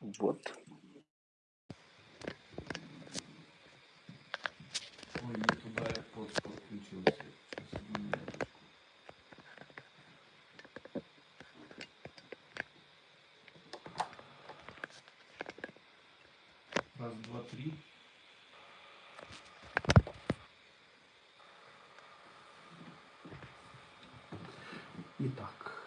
Вот. Ой, не туда я под подключился. Сейчас, одну минуточку. Раз, два, три. Итак.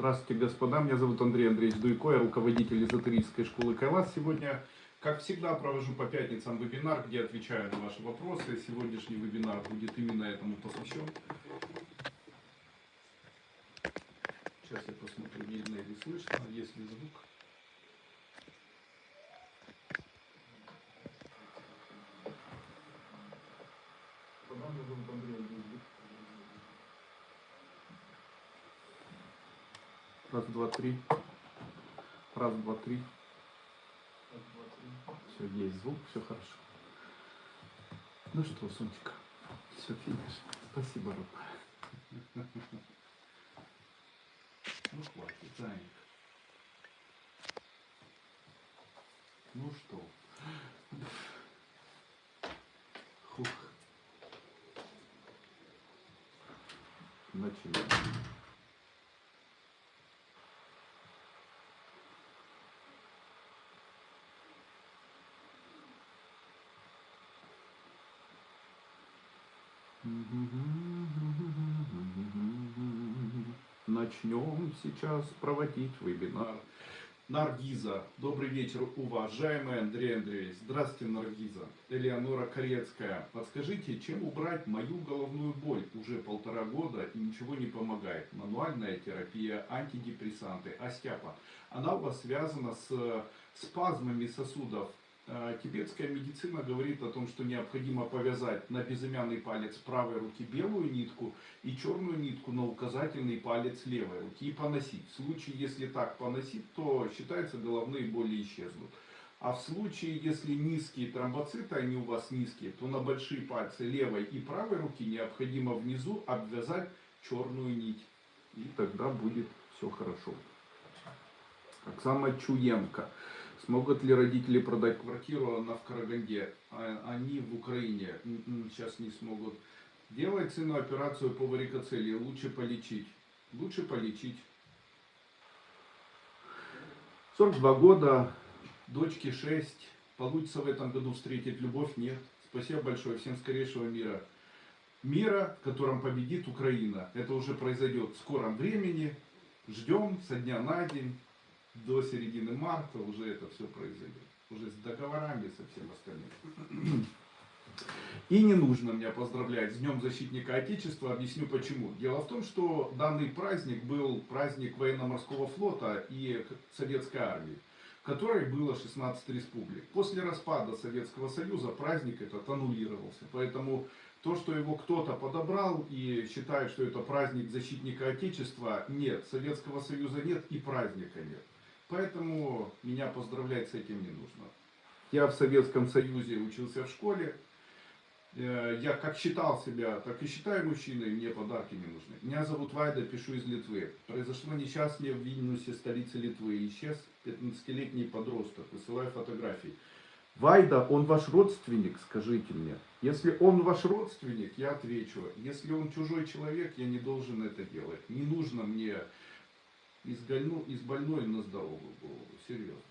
Здравствуйте, господа. Меня зовут Андрей Андреевич Дуйко, я руководитель эзотерической школы Кайлас. Сегодня, как всегда, провожу по пятницам вебинар, где отвечаю на ваши вопросы. Сегодняшний вебинар будет именно этому посвящен. Сейчас я посмотрю, видно или слышно, есть ли звук. Меня зовут Андрей Андреевич Дуйко. Раз, два, три. Раз, два, три. Раз, два, три. Все, есть звук, все хорошо. Ну что, Сонечка, все, финиш. Спасибо, родная. Ну, хватит, Заник. Ну что? Начнем сейчас проводить вебинар. Наргиза. Добрый вечер, уважаемый Андрей Андреевич. Здравствуйте, Наргиза. Элеонора Корецкая. Подскажите, чем убрать мою головную боль? Уже полтора года и ничего не помогает. Мануальная терапия, антидепрессанты, остеопат. Она у вас связана с спазмами сосудов Э, тибетская медицина говорит о том, что необходимо повязать на безымянный палец правой руки белую нитку и черную нитку на указательный палец левой руки и поносить. В случае, если так поносить, то считается головные боли исчезнут. А в случае, если низкие тромбоциты, они у вас низкие, то на большие пальцы левой и правой руки необходимо внизу обвязать черную нить. И тогда будет все хорошо. Оксана Чуенко. Смогут ли родители продать квартиру, она в Караганде, а они в Украине, сейчас не смогут. Делать сыну операцию по варикоцелии, лучше полечить. Лучше полечить. 42 года, дочке 6, получится в этом году встретить любовь? Нет. Спасибо большое, всем скорейшего мира. Мира, в котором победит Украина. Это уже произойдет в скором времени. Ждем со дня на день до середины марта уже это все произойдет. Уже с договорами, со всем остальным. И не нужно меня поздравлять с Днем Защитника Отечества. Объясню почему. Дело в том, что данный праздник был праздник военно-морского флота и советской армии, в которой было 16 республик. После распада Советского Союза праздник этот аннулировался. Поэтому то, что его кто-то подобрал и считает, что это праздник защитника Отечества, нет. Советского Союза нет и праздника нет. Поэтому меня поздравлять с этим не нужно. Я в Советском Союзе учился в школе. Э, я как считал себя, так и считаю мужчиной, мне подарки не нужны. Меня зовут Вайда, пишу из Литвы. Произошло несчастье в Вильнюсе, столице Литвы. Исчез 15-летний подросток, высылаю фотографии. Вайда, он ваш родственник, скажите мне. Если он ваш родственник, я отвечу. Если он чужой человек, я не должен это делать. Не нужно мне из, больно, из больной на здоровую голову. Серьезно.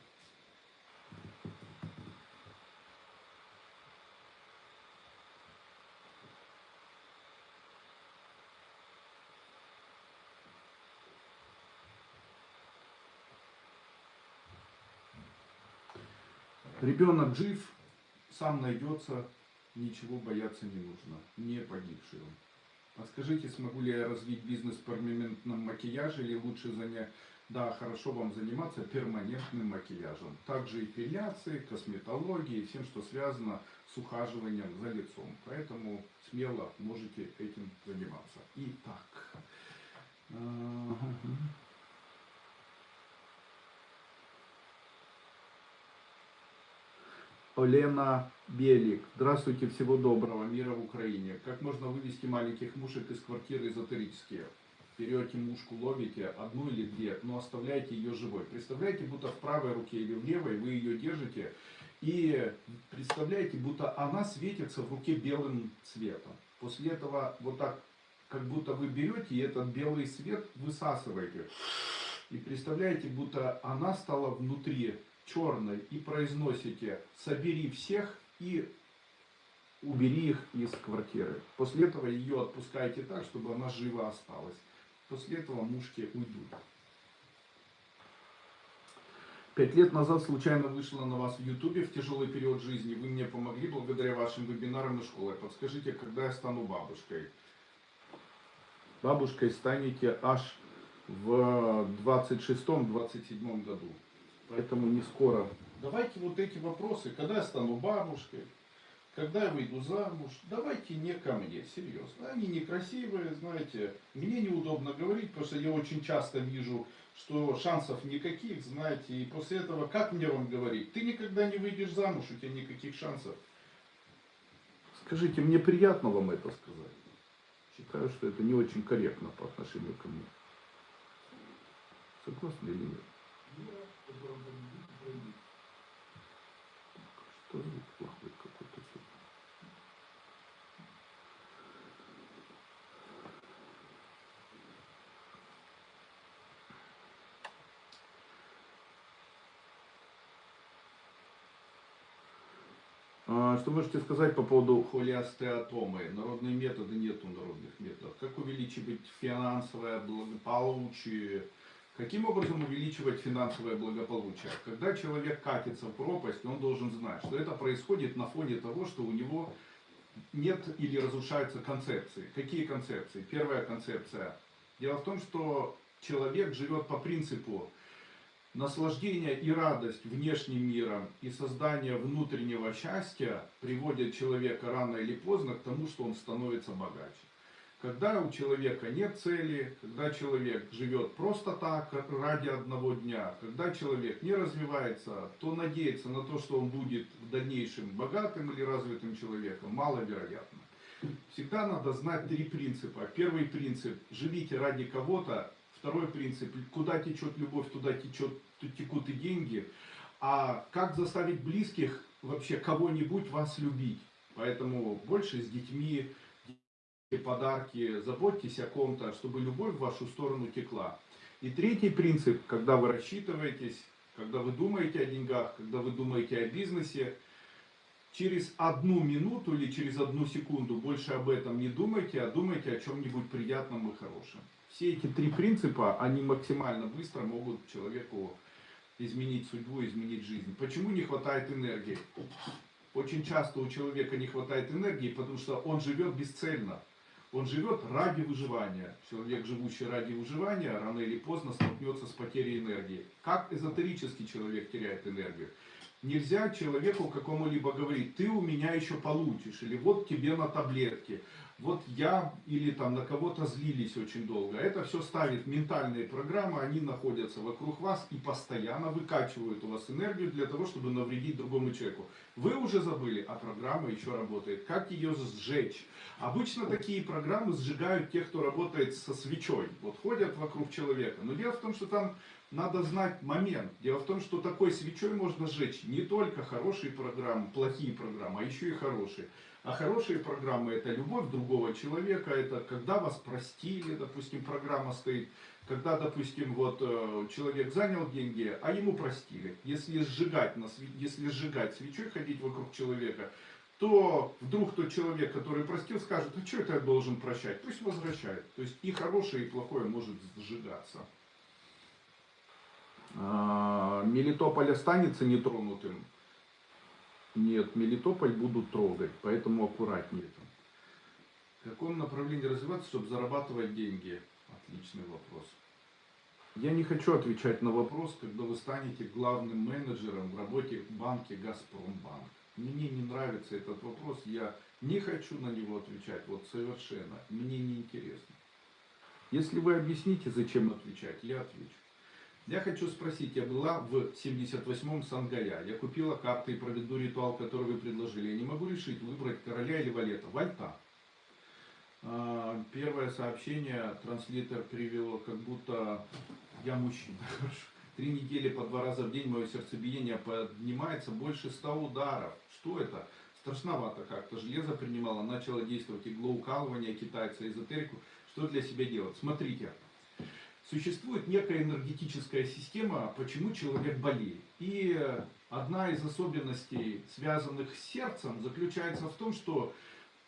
Ребенок жив, сам найдется, ничего бояться не нужно, не погибший он. А скажите, смогу ли я развить бизнес в перманентном макияже или лучше занять... Да, хорошо вам заниматься перманентным макияжем. Также эпиляцией, косметологией, всем, что связано с ухаживанием за лицом. Поэтому смело можете этим заниматься. Итак. Олена Белик. Здравствуйте, всего доброго, мира в Украине. Как можно вывести маленьких мушек из квартиры эзотерические? берете мушку, ловите одну или две, но оставляете ее живой. Представляете, будто в правой руке или в левой вы ее держите, и представляете, будто она светится в руке белым цветом. После этого вот так, как будто вы берете и этот белый свет высасываете. И представляете, будто она стала внутри черной и произносите «собери всех и убери их из квартиры». После этого ее отпускаете так, чтобы она жива осталась. После этого мушки уйдут. Пять лет назад случайно вышла на вас в Ютубе в тяжелый период жизни. Вы мне помогли благодаря вашим вебинарам и школе. Подскажите, когда я стану бабушкой? Бабушкой станете аж в 26-27 году. Поэтому не скоро. Давайте вот эти вопросы, когда я стану бабушкой, когда я выйду замуж, давайте не ко мне, серьезно. Они некрасивые, знаете, мне неудобно говорить, потому что я очень часто вижу, что шансов никаких, знаете, и после этого, как мне вам говорить, ты никогда не выйдешь замуж, у тебя никаких шансов. Скажите, мне приятно вам это сказать. Считаю, что это не очень корректно по отношению ко мне. Согласны или нет? Что звук плохой какой-то? А, Что можете сказать по поводу холеостеатомы? Народные методы нету народных методов. Как увеличивать финансовое благополучие? Каким образом увеличивать финансовое благополучие? Когда человек катится в пропасть, он должен знать, что это происходит на фоне того, что у него нет или разрушаются концепции. Какие концепции? Первая концепция. Дело в том, что человек живет по принципу наслаждение и радость внешним миром и создание внутреннего счастья приводят человека рано или поздно к тому, что он становится богаче. Когда у человека нет цели, когда человек живет просто так, ради одного дня, когда человек не развивается, то надеяться на то, что он будет в дальнейшем богатым или развитым человеком, маловероятно. Всегда надо знать три принципа. Первый принцип – живите ради кого-то. Второй принцип – куда течет любовь, туда течет, текут и деньги. А как заставить близких, вообще кого-нибудь вас любить? Поэтому больше с детьми, подарки, заботьтесь о ком-то, чтобы любовь в вашу сторону текла. И третий принцип, когда вы рассчитываетесь, когда вы думаете о деньгах, когда вы думаете о бизнесе, через одну минуту или через одну секунду больше об этом не думайте, а думайте о чем-нибудь приятном и хорошем. Все эти три принципа, они максимально быстро могут человеку изменить судьбу, изменить жизнь. Почему не хватает энергии? Очень часто у человека не хватает энергии, потому что он живет бесцельно. Он живет ради выживания. Человек, живущий ради выживания, рано или поздно столкнется с потерей энергии. Как эзотерический человек теряет энергию? Нельзя человеку какому-либо говорить, ты у меня еще получишь, или вот тебе на таблетке, вот я или там на кого-то злились очень долго. Это все ставит ментальные программы, они находятся вокруг вас и постоянно выкачивают у вас энергию для того, чтобы навредить другому человеку. Вы уже забыли, а программа еще работает. Как ее сжечь? Обычно такие программы сжигают тех, кто работает со свечой. Вот ходят вокруг человека. Но дело в том, что там надо знать момент. Дело в том, что такой свечой можно сжечь не только хорошие программы, плохие программы, а еще и хорошие. А хорошие программы это любовь другого человека, это когда вас простили, допустим, программа стоит, когда, допустим, вот э, человек занял деньги, а ему простили. Если сжигать, на, если сжигать свечой, ходить вокруг человека, то вдруг тот человек, который простил, скажет, а что это я должен прощать? Пусть возвращает. То есть и хорошее, и плохое может сжигаться. А, Мелитополь останется нетронутым. Нет, Мелитополь будут трогать, поэтому аккуратнее там. В каком направлении развиваться, чтобы зарабатывать деньги? Отличный вопрос. Я не хочу отвечать на вопрос, когда вы станете главным менеджером в работе в банке «Газпромбанк». Мне не нравится этот вопрос, я не хочу на него отвечать, вот совершенно, мне не интересно. Если вы объясните, зачем отвечать, я отвечу. Я хочу спросить, я была в 78-м Сангая, я купила карты и проведу ритуал, который вы предложили. Я не могу решить, выбрать короля или валета. Вальта. А, Первое сообщение транслитер перевело, как будто я мужчина. Три недели по два раза в день мое сердцебиение поднимается больше ста ударов. Что это? Страшновато как-то. Железо принимало, начало действовать иглоукалывание китайца, эзотерику. Что для себя делать? Смотрите. Существует некая энергетическая система, почему человек болеет. И одна из особенностей, связанных с сердцем, заключается в том, что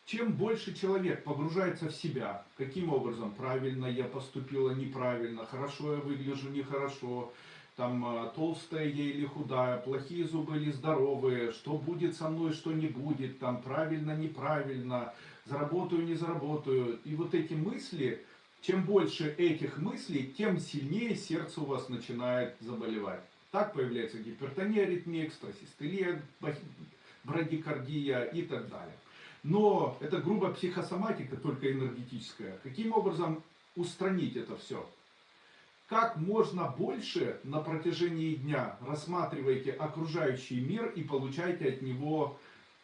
чем больше человек погружается в себя, каким образом, правильно я поступила, неправильно, хорошо я выгляжу, нехорошо, там э, толстая я или худая, плохие зубы или здоровые, что будет со мной, что не будет, там правильно, неправильно, заработаю, не заработаю. И вот эти мысли, чем больше этих мыслей, тем сильнее сердце у вас начинает заболевать. Так появляется гипертония, аритмия, экстрасистолия, брадикардия и так далее. Но это грубо психосоматика, только энергетическая. Каким образом устранить это все? Как можно больше на протяжении дня рассматривайте окружающий мир и получайте от него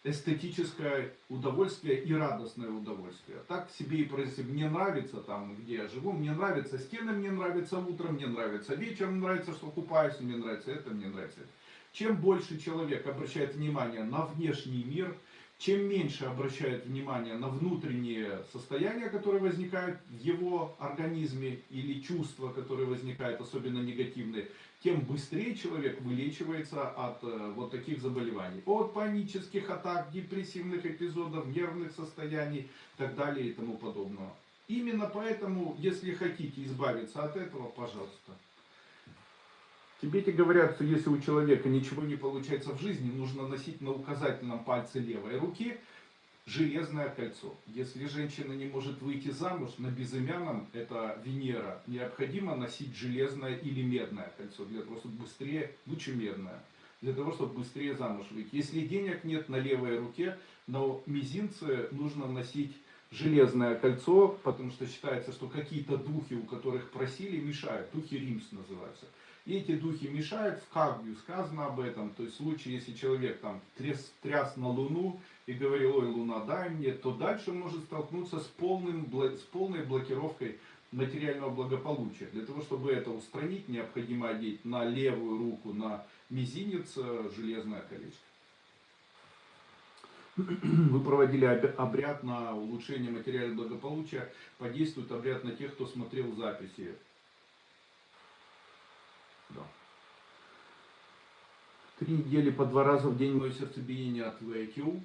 эстетическое удовольствие и радостное удовольствие. Так себе и происходит. Мне нравится там, где я живу, мне нравятся стены, мне нравится утром, мне нравится вечером, мне нравится, что купаюсь, мне нравится это, мне нравится это. Чем больше человек обращает внимание на внешний мир – чем меньше обращает внимание на внутренние состояния, которые возникают в его организме, или чувства, которые возникают, особенно негативные, тем быстрее человек вылечивается от э, вот таких заболеваний. От панических атак, депрессивных эпизодов, нервных состояний и так далее и тому подобного. Именно поэтому, если хотите избавиться от этого, пожалуйста, Тибете говорят, что если у человека ничего не получается в жизни, нужно носить на указательном пальце левой руки железное кольцо. Если женщина не может выйти замуж, на безымянном, это Венера, необходимо носить железное или медное кольцо, для того, чтобы быстрее, лучше медное, для того, чтобы быстрее замуж выйти. Если денег нет на левой руке, на мизинце нужно носить железное кольцо, потому что считается, что какие-то духи, у которых просили, мешают. Духи Римс называются. И эти духи мешают, в Кагью сказано об этом, то есть в случае, если человек там тряс, тряс на Луну и говорил, ой, Луна, дай мне, то дальше он может столкнуться с, полным, с полной блокировкой материального благополучия. Для того, чтобы это устранить, необходимо одеть на левую руку, на мизинец э, железное колечко. Вы проводили обряд на улучшение материального благополучия, подействует обряд на тех, кто смотрел записи. Да. Три недели по два раза в день мое сердцебиение от ВКУ.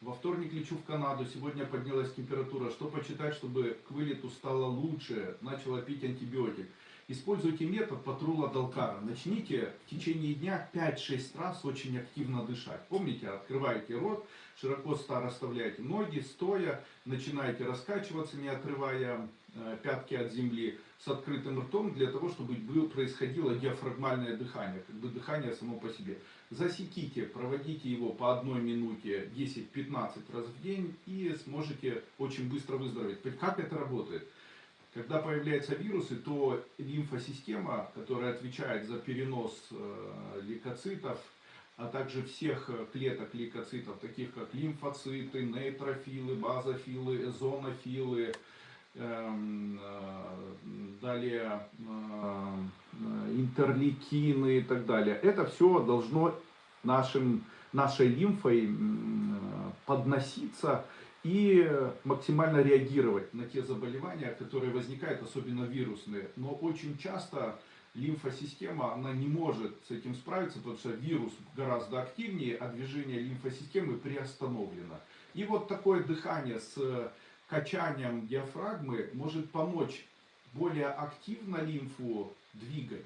Во вторник лечу в Канаду, сегодня поднялась температура. Что почитать, чтобы к вылету стало лучше? Начала пить антибиотик. Используйте метод патрула Далкара. Начните в течение дня 5-6 раз очень активно дышать. Помните, открываете рот, широко расставляете ноги, стоя, начинаете раскачиваться, не отрывая э, пятки от земли, с открытым ртом, для того, чтобы происходило диафрагмальное дыхание, как бы дыхание само по себе. Засеките, проводите его по одной минуте 10-15 раз в день и сможете очень быстро выздороветь. Как это работает? Когда появляются вирусы, то лимфосистема, которая отвечает за перенос э, лейкоцитов, а также всех клеток лейкоцитов, таких как лимфоциты, нейтрофилы, базофилы, эзонофилы, э, далее э, интерлейкины и так далее. Это все должно нашим, нашей лимфой подноситься и максимально реагировать на те заболевания, которые возникают, особенно вирусные. Но очень часто лимфосистема, она не может с этим справиться, потому что вирус гораздо активнее, а движение лимфосистемы приостановлено. И вот такое дыхание с качанием диафрагмы может помочь более активно лимфу двигать.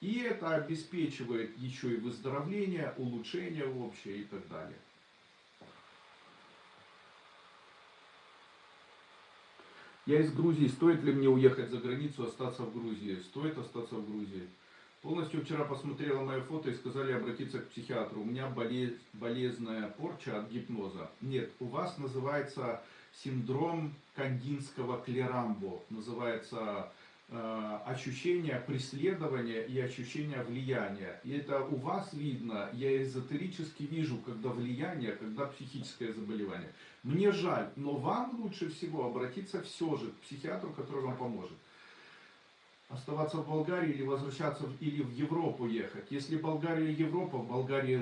И это обеспечивает еще и выздоровление, улучшение общее и так далее. Я из Грузии. Стоит ли мне уехать за границу, остаться в Грузии? Стоит остаться в Грузии. Полностью вчера посмотрела мое фото и сказали обратиться к психиатру. У меня болез, болезненная порча от гипноза. Нет, у вас называется синдром кандинского клерамбо. Называется э, ощущение преследования и ощущение влияния. И это у вас видно, я эзотерически вижу, когда влияние, когда психическое заболевание. Мне жаль, но вам лучше всего обратиться все же к психиатру, который вам поможет оставаться в Болгарии или возвращаться в, или в Европу ехать. Если Болгария Европа, в Болгарии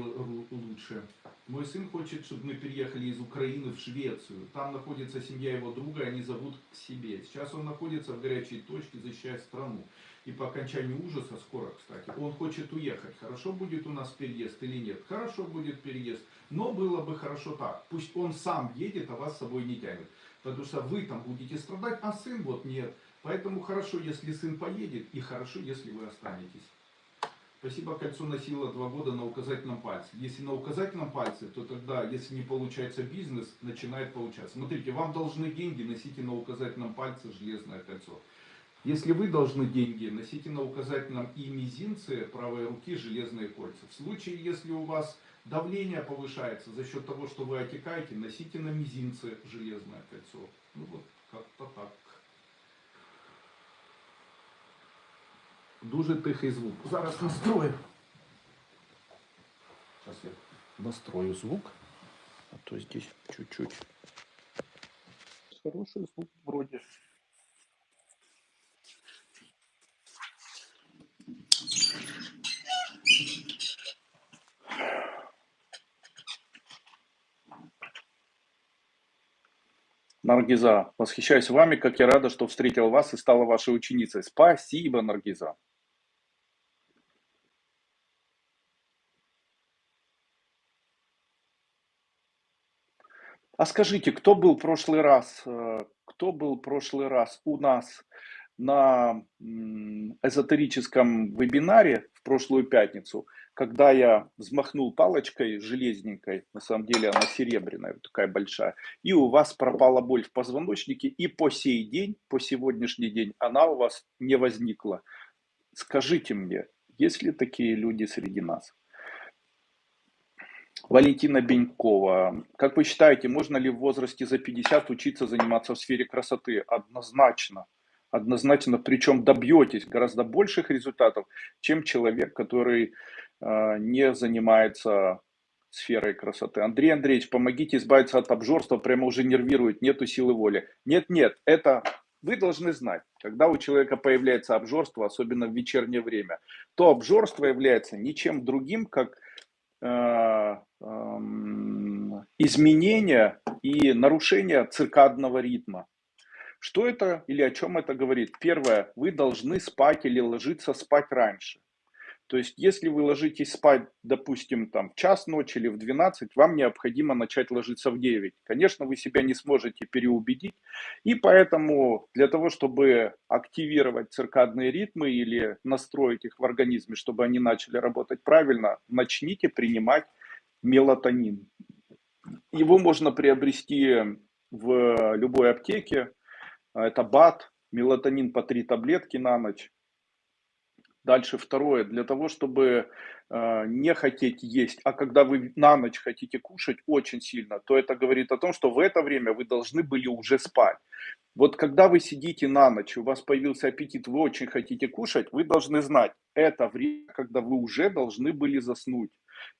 лучше. Мой сын хочет, чтобы мы переехали из Украины в Швецию. Там находится семья его друга, они зовут к себе. Сейчас он находится в горячей точке, защищая страну. И по окончанию ужаса, скоро, кстати, он хочет уехать. Хорошо будет у нас переезд или нет? Хорошо будет переезд. Но было бы хорошо так. Пусть он сам едет, а вас с собой не тянет. Потому что вы там будете страдать, а сын вот нет. Поэтому хорошо, если сын поедет, и хорошо, если вы останетесь. Спасибо, кольцо носило два года на указательном пальце. Если на указательном пальце, то тогда, если не получается бизнес, начинает получаться. Смотрите, вам должны деньги, носите на указательном пальце железное кольцо. Если вы должны деньги, носите на указательном и мизинце правой руки железные кольца. В случае, если у вас давление повышается за счет того, что вы отекаете, носите на мизинце железное кольцо. Ну вот, как-то так. Дуже тихий звук. Зараз настрою. Сейчас я настрою звук. А то здесь чуть-чуть. Хороший звук вроде. Наргиза, восхищаюсь вами, как я рада, что встретил вас и стала вашей ученицей. Спасибо, Наргиза. А скажите, кто был прошлый раз, э, кто был прошлый раз у нас на эзотерическом вебинаре в прошлую пятницу, когда я взмахнул палочкой железненькой, на самом деле она серебряная, такая большая, и у вас пропала боль в позвоночнике, и по сей день, по сегодняшний день она у вас не возникла. Скажите мне, есть ли такие люди среди нас? Валентина Бенькова. Как вы считаете, можно ли в возрасте за 50 учиться заниматься в сфере красоты? Однозначно. Однозначно, причем добьетесь гораздо больших результатов, чем человек, который э, не занимается сферой красоты. Андрей Андреевич, помогите избавиться от обжорства, прямо уже нервирует, нету силы воли. Нет, нет, это вы должны знать, когда у человека появляется обжорство, особенно в вечернее время, то обжорство является ничем другим, как изменения и нарушения циркадного ритма. Что это или о чем это говорит? Первое, вы должны спать или ложиться спать раньше. То есть, если вы ложитесь спать, допустим, там, в час ночи или в 12, вам необходимо начать ложиться в 9. Конечно, вы себя не сможете переубедить. И поэтому для того, чтобы активировать циркадные ритмы или настроить их в организме, чтобы они начали работать правильно, начните принимать мелатонин. Его можно приобрести в любой аптеке. Это БАТ, мелатонин по 3 таблетки на ночь. Дальше второе, для того, чтобы э, не хотеть есть, а когда вы на ночь хотите кушать очень сильно, то это говорит о том, что в это время вы должны были уже спать. Вот когда вы сидите на ночь, у вас появился аппетит, вы очень хотите кушать, вы должны знать, это время, когда вы уже должны были заснуть.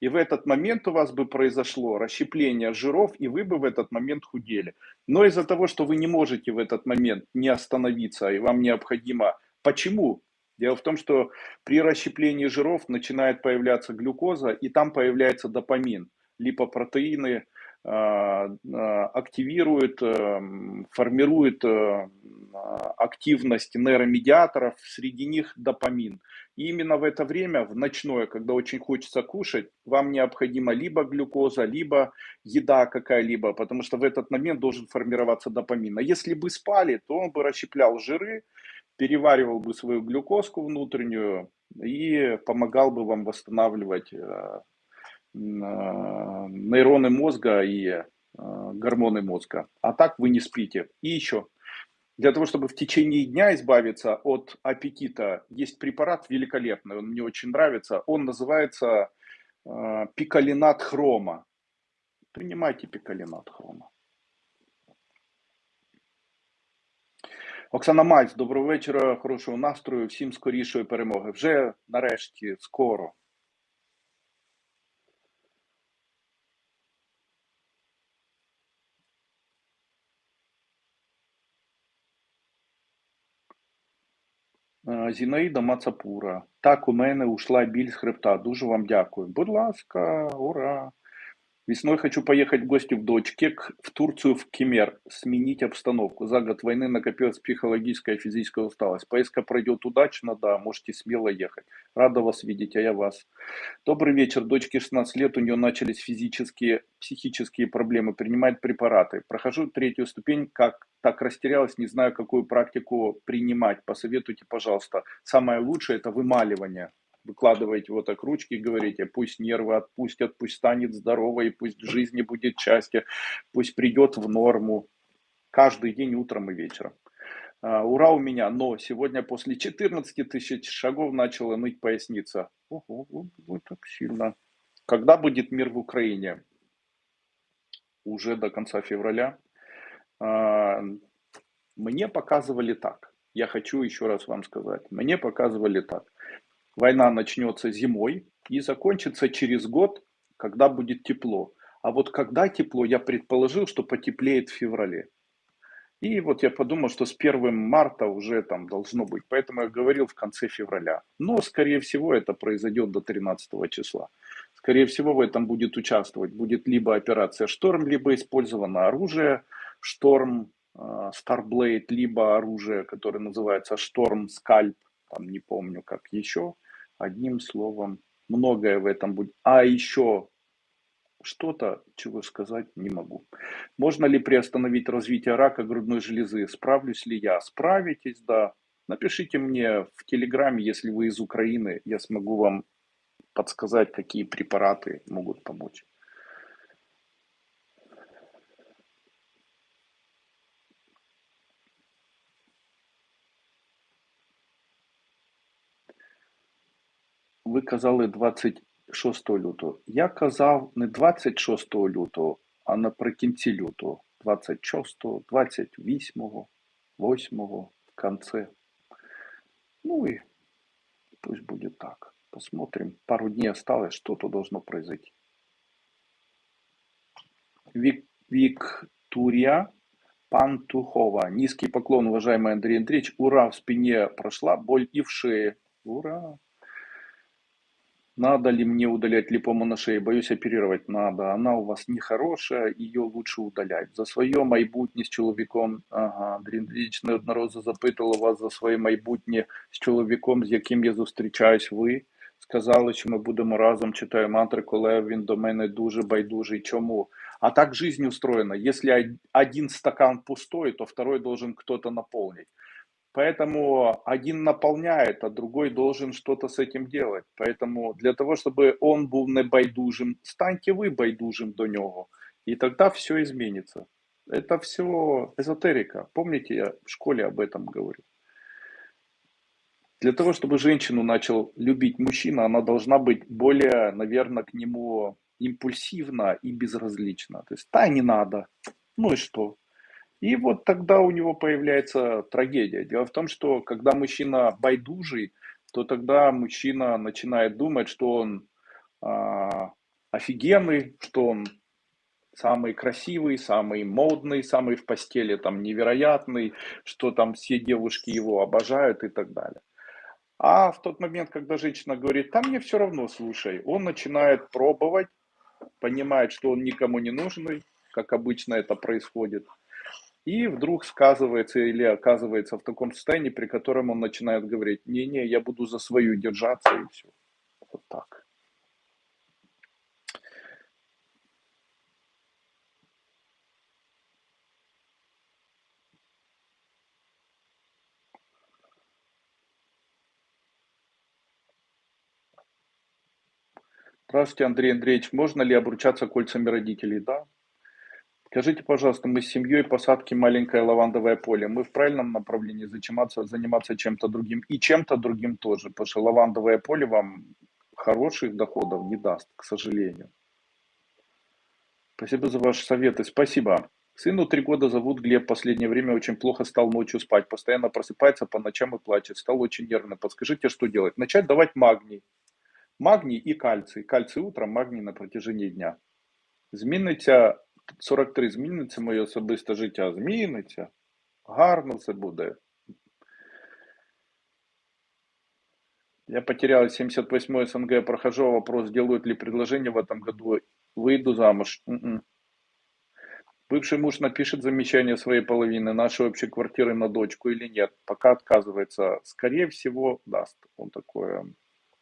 И в этот момент у вас бы произошло расщепление жиров, и вы бы в этот момент худели. Но из-за того, что вы не можете в этот момент не остановиться, и вам необходимо... Почему? Дело в том, что при расщеплении жиров начинает появляться глюкоза, и там появляется допамин. Липопротеины а, а, активируют, эм, формируют э, активность нейромедиаторов, среди них допамин. И именно в это время, в ночное, когда очень хочется кушать, вам необходима либо глюкоза, либо еда какая-либо, потому что в этот момент должен формироваться допамин. А если бы спали, то он бы расщеплял жиры, переваривал бы свою глюкозку внутреннюю и помогал бы вам восстанавливать э, э, нейроны мозга и э, гормоны мозга. А так вы не спите. И еще, для того, чтобы в течение дня избавиться от аппетита, есть препарат великолепный, он мне очень нравится. Он называется пикалинат хрома. Принимайте пикалинат хрома. Оксана Мальц, доброго вечора, хорошого настрою, всім скорішої перемоги. Вже нарешті, скоро. Е, Зінаїда Мацапура. Так, у мене ушла біль з хребта. Дуже вам дякую. Будь ласка, ура! Весной хочу поехать в гости в дочке в Турцию, в Кемер, сменить обстановку. За год войны накопилась психологическая и физическая усталость. Поездка пройдет удачно, да, можете смело ехать. Рада вас видеть, а я вас. Добрый вечер. Дочке 16 лет, у нее начались физические, психические проблемы. Принимает препараты. Прохожу третью ступень, как так растерялась, не знаю, какую практику принимать. Посоветуйте, пожалуйста. Самое лучшее это вымаливание выкладываете вот так ручки, говорите, пусть нервы отпустят, пусть станет здоровой, пусть в жизни будет счастье, пусть придет в норму. Каждый день утром и вечером. А, ура у меня, но сегодня после 14 тысяч шагов начала ныть поясница. Ого, вот, так сильно. Когда будет мир в Украине? Уже до конца февраля. А, мне показывали так. Я хочу еще раз вам сказать. Мне показывали так. Война начнется зимой и закончится через год, когда будет тепло. А вот когда тепло, я предположил, что потеплеет в феврале. И вот я подумал, что с 1 марта уже там должно быть. Поэтому я говорил в конце февраля. Но, скорее всего, это произойдет до 13 числа. Скорее всего, в этом будет участвовать. Будет либо операция «Шторм», либо использовано оружие «Шторм», Starblade, либо оружие, которое называется «Шторм Скальп», там не помню как еще. Одним словом, многое в этом будет. А еще что-то, чего сказать не могу. Можно ли приостановить развитие рака грудной железы? Справлюсь ли я? Справитесь, да. Напишите мне в Телеграме, если вы из Украины, я смогу вам подсказать, какие препараты могут помочь. Казали 26 лютого. Я казав не 26 лютого, а наприкінці лютого. 26, 28, 8 в конце. Ну и пусть будет так. Посмотрим. Пару дней осталось, что-то должно произойти. Вик, Виктория Пантухова. Низкий поклон, уважаемый Андрей Андреевич. Ура, в спине прошла, боль и в шее. Ура! Надо ли мне удалять липому на шее? Боюсь оперировать. Надо. Она у вас нехорошая, ее лучше удалять. За своє майбутнє з чоловіком. Ага, Андрій Андрійович неодноразово запитував вас за своє майбутнє з чоловіком, з яким я зустрічаюсь. Ви сказали, що ми будемо разом читаю мантри, коли він до мене дуже байдужий. Чому? А так жизнь устроена. Если один стакан пустой, то второй должен кто-то наполнить. Поэтому один наполняет, а другой должен что-то с этим делать. Поэтому для того, чтобы он был не байдужим, станьте вы байдужим до него. И тогда все изменится. Это все эзотерика. Помните, я в школе об этом говорю. Для того, чтобы женщину начал любить мужчина, она должна быть более, наверное, к нему импульсивна и безразлична. То есть, да, не надо. Ну и что? И вот тогда у него появляется трагедия. Дело в том, что когда мужчина байдужий, то тогда мужчина начинает думать, что он а, офигенный, что он самый красивый, самый модный, самый в постели там невероятный, что там все девушки его обожают и так далее. А в тот момент, когда женщина говорит, там мне все равно, слушай, он начинает пробовать, понимает, что он никому не нужный, как обычно это происходит, и вдруг сказывается или оказывается в таком состоянии, при котором он начинает говорить, не-не, я буду за свою держаться и все. Вот так. Здравствуйте, Андрей Андреевич. Можно ли обручаться кольцами родителей? Да, Скажите, пожалуйста, мы с семьей посадки маленькое лавандовое поле. Мы в правильном направлении заниматься, заниматься чем-то другим и чем-то другим тоже, потому что лавандовое поле вам хороших доходов не даст, к сожалению. Спасибо за ваши советы. Спасибо. Сыну три года зовут Глеб. Последнее время очень плохо стал ночью спать. Постоянно просыпается по ночам и плачет. Стал очень нервным. Подскажите, что делать? Начать давать магний. Магний и кальций. Кальций утром, магний на протяжении дня. Зміниться 43, зміниться моє особисте життя. Зміниться. Гарно все буде. Я потерял 78 СНГ, прохожу вопрос, делают ли предложение в этом году. Выйду замуж. М-м. Бывший муж напишет замечание своей половины нашей общей квартиры на дочку или нет. Пока отказывается. Скорее всего, даст он такое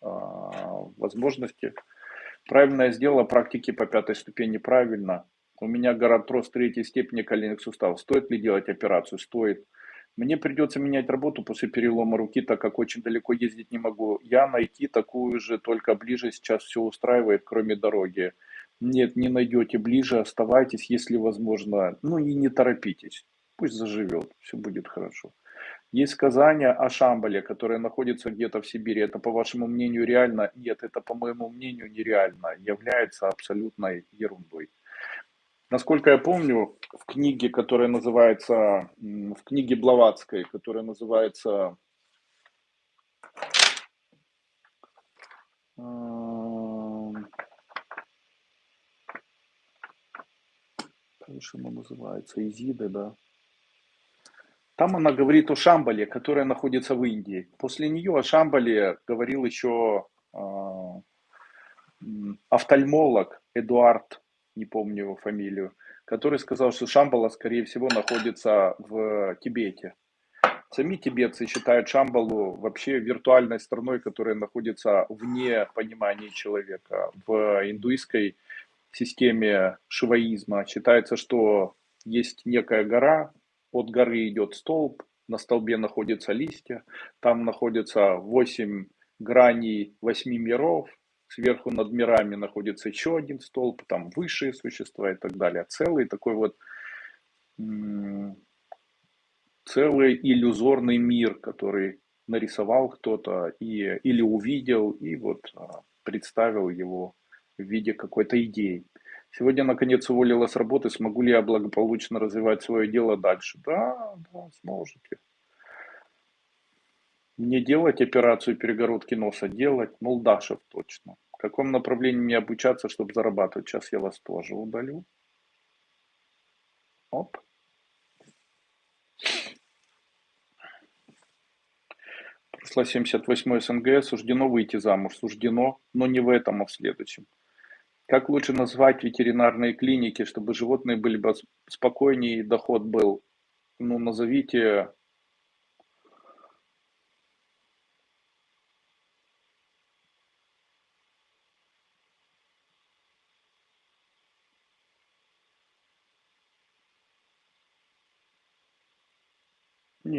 э, возможности. Правильно я сделала, практики по пятой ступени правильно. У меня горартроз третьей степени коленных суставов. Стоит ли делать операцию? Стоит. Мне придется менять работу после перелома руки, так как очень далеко ездить не могу. Я найти такую же, только ближе сейчас все устраивает, кроме дороги. Нет, не найдете ближе, оставайтесь, если возможно. Ну и не торопитесь. Пусть заживет, все будет хорошо. Есть сказание о Шамбале, которое находится где-то в Сибири. Это, по вашему мнению, реально? Нет, это, по моему мнению, нереально. Является абсолютной ерундой. Насколько я помню, в книге, которая называется, в книге Блаватской, которая называется Конечно, она называется Изиды, да. Там она говорит о Шамбале, которая находится в Индии. После нее о Шамбале говорил еще э, офтальмолог Эдуард, не помню его фамилию, который сказал, что Шамбала, скорее всего, находится в Тибете. Сами тибетцы считают Шамбалу вообще виртуальной страной, которая находится вне понимания человека. В индуистской системе шиваизма считается, что есть некая гора, от горы идет столб, на столбе находятся листья, там находятся восемь граней восьми миров, сверху над мирами находится еще один столб, там высшие существа и так далее. Целый такой вот целый иллюзорный мир, который нарисовал кто-то и, или увидел и вот а, представил его в виде какой-то идеи. Сегодня, наконец, уволила с работы, смогу ли я благополучно развивать свое дело дальше? Да, да, сможете. Не делать операцию перегородки носа, делать Молдашев точно. В каком направлении мне обучаться, чтобы зарабатывать? Сейчас я вас тоже удалю. Оп. Прошла 78 СНГ, суждено выйти замуж. Суждено, но не в этом, а в следующем. Как лучше назвать ветеринарные клиники, чтобы животные были бы спокойнее и доход был? Ну, назовите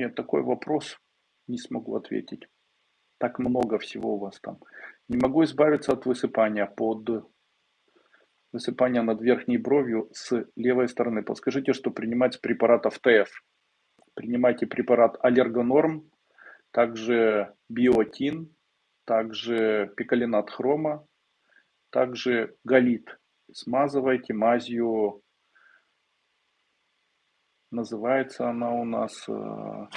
Нет, такой вопрос не смогу ответить. Так много всего у вас там. Не могу избавиться от высыпания под высыпание над верхней бровью с левой стороны. Подскажите, что принимать с препаратов ТФ. Принимайте препарат Аллергонорм, также биотин, также пикалинат хрома, также галит. Смазывайте мазью, называется она у нас э,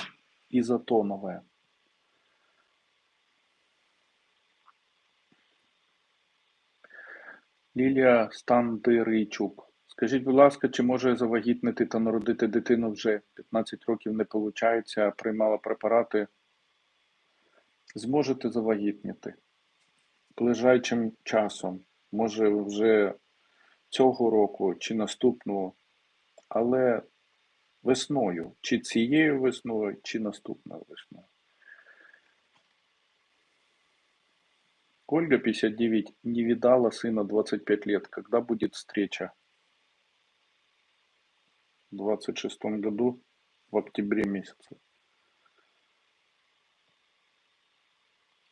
изотоновая. Лілія Стандирийчук. Скажіть, будь ласка, чи може завагітнити та народити дитину вже 15 років не виходить, приймала препарати? Зможете завагітніти ближайшим часом, може вже цього року чи наступного, але весною, чи цією весною, чи наступною весною. Ольга, 59, не видала сына 25 лет. Когда будет встреча? В 26 году, в октябре месяце.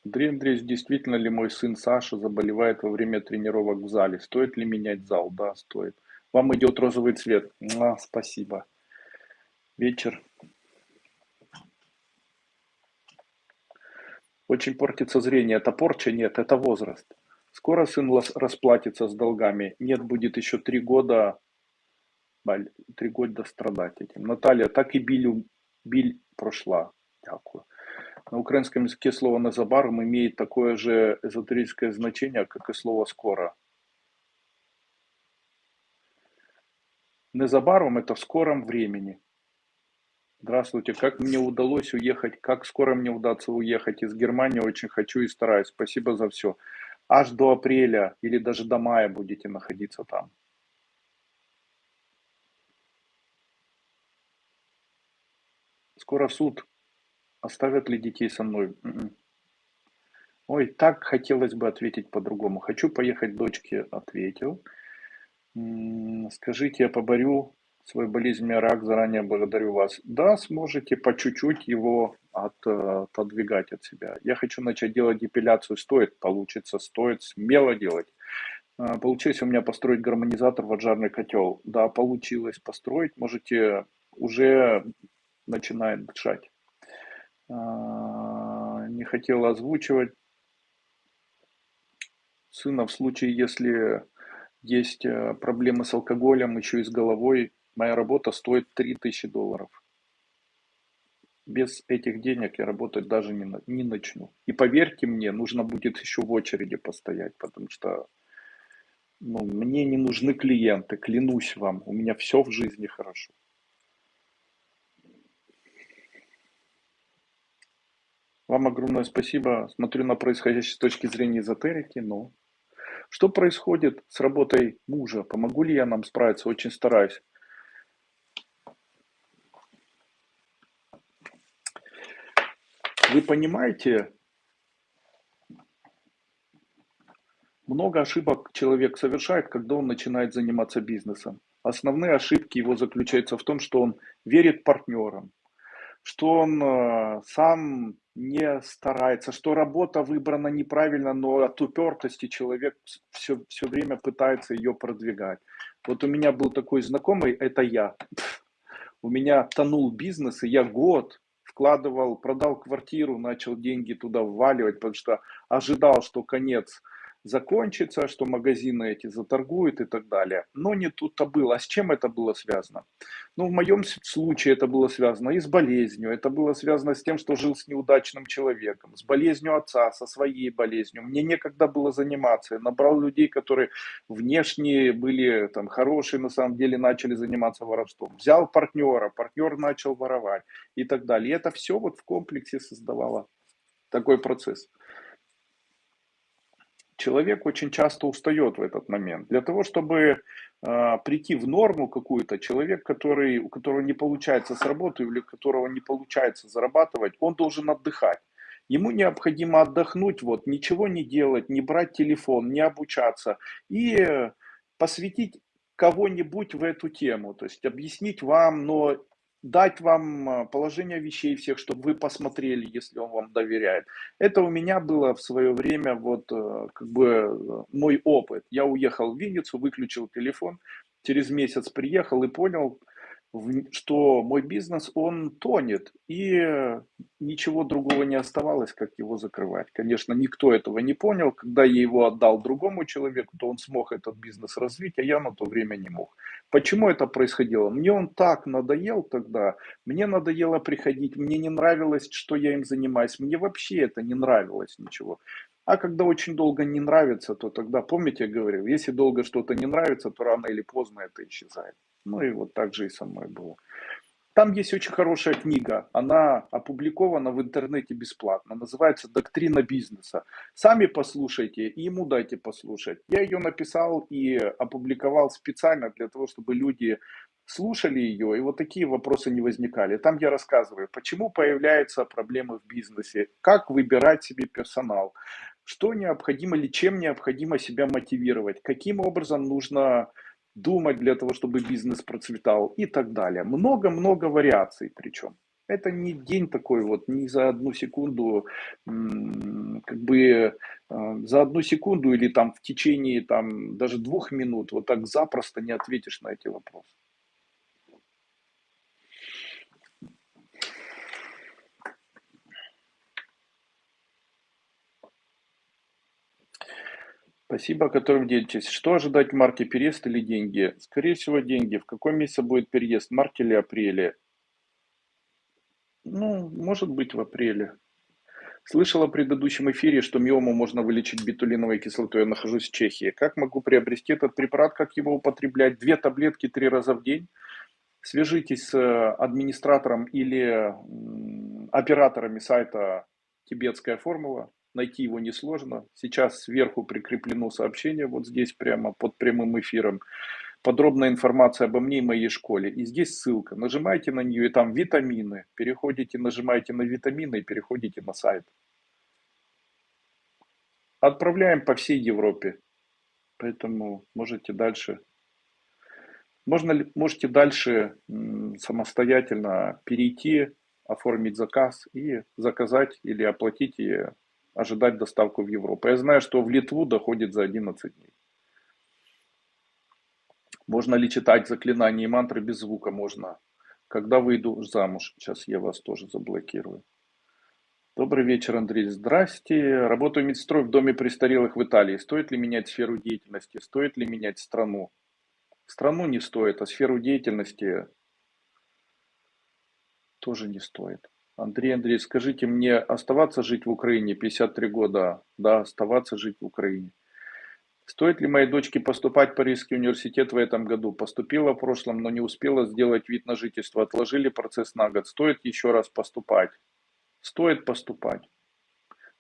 Андрей Андреевич, действительно ли мой сын Саша заболевает во время тренировок в зале? Стоит ли менять зал? Да, стоит. Вам идет розовый цвет. А, спасибо. Вечер Очень портится зрение. Это порча? Нет, это возраст. Скоро сын расплатится с долгами. Нет, будет еще три года три года страдать этим. Наталья, так и біль, біль прошла. Дякую. На украинском языке слово «незабаром» имеет такое же эзотерическое значение, как и слово «скоро». Незабаром – это в скором времени. Здравствуйте. Как мне удалось уехать, как скоро мне удастся уехать из Германии, очень хочу и стараюсь. Спасибо за все. Аж до апреля или даже до мая будете находиться там. Скоро суд. Оставят ли детей со мной? М-м. Ой, так хотелось бы ответить по-другому. Хочу поехать дочке, ответил. М, Скажите, я поборю свою болезнь, меня рак, заранее благодарю вас. Да, сможете по чуть-чуть его от, э, отодвигать от себя. Я хочу начать делать депиляцию, стоит, получится, стоит смело делать. А, Получилось у меня построить гармонизатор в отжарный котел. Да, получилось построить, можете уже начинает дышать. А, Не хотела озвучивать. Сына в случае, если есть э, проблемы с алкоголем, еще и с головой, моя работа стоит 3000 долларов. Без этих денег я работать даже не, не начну. И поверьте мне, нужно будет еще в очереди постоять, потому что ну, мне не нужны клиенты, клянусь вам, у меня все в жизни хорошо. Вам огромное спасибо. Смотрю на происходящее с точки зрения эзотерики, но что происходит с работой мужа? Помогу ли я нам справиться? Очень стараюсь. Вы понимаете, много ошибок человек совершает, когда он начинает заниматься бизнесом. Основные ошибки его заключаются в том, что он верит партнерам, что он э, сам не старается, что работа выбрана неправильно, но от упертости человек все, все время пытается ее продвигать. Вот у меня был такой знакомый, это я. У меня тонул бизнес, и я год вкладывал, продал квартиру, начал деньги туда вваливать, потому что ожидал, что конец закончится, что магазины эти заторгуют и так далее. Но не тут-то было. А с чем это было связано? Ну, в моем случае это было связано и с болезнью, это было связано с тем, что жил с неудачным человеком, с болезнью отца, со своей болезнью. Мне некогда было заниматься. Я набрал людей, которые внешне были там хорошие, на самом деле начали заниматься воровством. Взял партнера, партнер начал воровать и так далее. И это все вот в комплексе создавало такой процесс. Человек очень часто устает в этот момент. Для того, чтобы э, прийти в норму какую-то, человек, который, у которого не получается с работы или у которого не получается зарабатывать, он должен отдыхать. Ему необходимо отдохнуть, вот, ничего не делать, не брать телефон, не обучаться и посвятить кого-нибудь в эту тему, то есть объяснить вам, но дать вам э, положение вещей всех, чтобы вы посмотрели, если он вам доверяет. Это у меня было в свое время вот э, как бы э, мой опыт. Я уехал в Винницу, выключил телефон, через месяц приехал и понял, что мой бизнес, он тонет, и э, ничего другого не оставалось, как его закрывать. Конечно, никто этого не понял. Когда я его отдал другому человеку, то он смог этот бизнес развить, а я на то время не мог. Почему это происходило? Мне он так надоел тогда, мне надоело приходить, мне не нравилось, что я им занимаюсь, мне вообще это не нравилось ничего. А когда очень долго не нравится, то тогда, помните, я говорил, если долго что-то не нравится, то рано или поздно это исчезает. Ну и вот так же и со мной было. Там есть очень хорошая книга, она опубликована в интернете бесплатно, называется «Доктрина бизнеса». Сами послушайте и ему дайте послушать. Я ее написал и опубликовал специально для того, чтобы люди слушали ее, и вот такие вопросы не возникали. Там я рассказываю, почему появляются проблемы в бизнесе, как выбирать себе персонал, что необходимо или чем необходимо себя мотивировать, каким образом нужно думать для того, чтобы бизнес процветал и так далее. Много-много вариаций причем. Это не день такой вот, не за одну секунду, как бы э, за одну секунду или там в течение там даже двух минут вот так запросто не ответишь на эти вопросы. Спасибо, которым делитесь. Что ожидать в марте, переезд или деньги? Скорее всего, деньги. В каком месяце будет переезд, марте или апреле? Ну, может быть, в апреле. Слышала в предыдущем эфире, что миому можно вылечить бетулиновой кислотой. Я нахожусь в Чехии. Как могу приобрести этот препарат, как его употреблять? Две таблетки три раза в день. Свяжитесь с э, администратором или операторами сайта «Тибетская формула». Найти его несложно. Сейчас сверху прикреплено сообщение, вот здесь прямо под прямым эфиром. Подробная информация обо мне и моей школе. И здесь ссылка. Нажимаете на нее, и там витамины. Переходите, нажимаете на витамины и переходите на сайт. Отправляем по всей Европе. Поэтому можете дальше можно, можете дальше самостоятельно перейти, оформить заказ и заказать или оплатить ожидать доставку в Европу. Я знаю, что в Литву доходит за 11 дней. Можно ли читать заклинания и мантры без звука? Можно. Когда выйду замуж? Сейчас я вас тоже заблокирую. Добрый вечер, Андрей. Здрасте. Работаю медсестрой в доме престарелых в Италии. Стоит ли менять сферу деятельности? Стоит ли менять страну? Страну не стоит, а сферу деятельности тоже не стоит. Андрей Андрей, скажите мне, оставаться жить в Украине 53 года? Да, оставаться жить в Украине. Стоит ли моей дочке поступать в Парижский университет в этом году? Поступила в прошлом, но не успела сделать вид на жительство. Отложили процесс на год. Стоит еще раз поступать? Стоит поступать.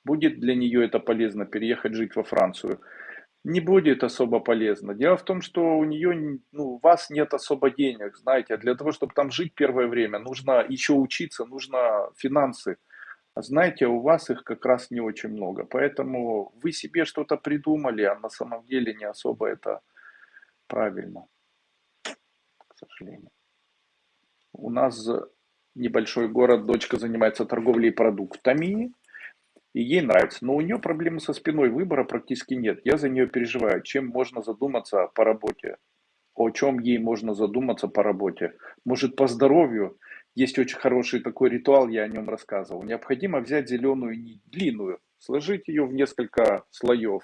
Будет для нее это полезно, переехать жить во Францию не будет особо полезно. Дело в том, что у нее, ну, у вас нет особо денег, знаете, а для того, чтобы там жить первое время, нужно еще учиться, нужно финансы. А знаете, у вас их как раз не очень много. Поэтому вы себе что-то придумали, а на самом деле не особо это правильно, к сожалению. У нас небольшой город, дочка занимается торговлей продуктами, и ей нравится. Но у нее проблемы со спиной, выбора практически нет. Я за нее переживаю. Чем можно задуматься по работе? О чем ей можно задуматься по работе? Может, по здоровью? Есть очень хороший такой ритуал, я о нем рассказывал. Необходимо взять зеленую нить, длинную, сложить ее в несколько слоев.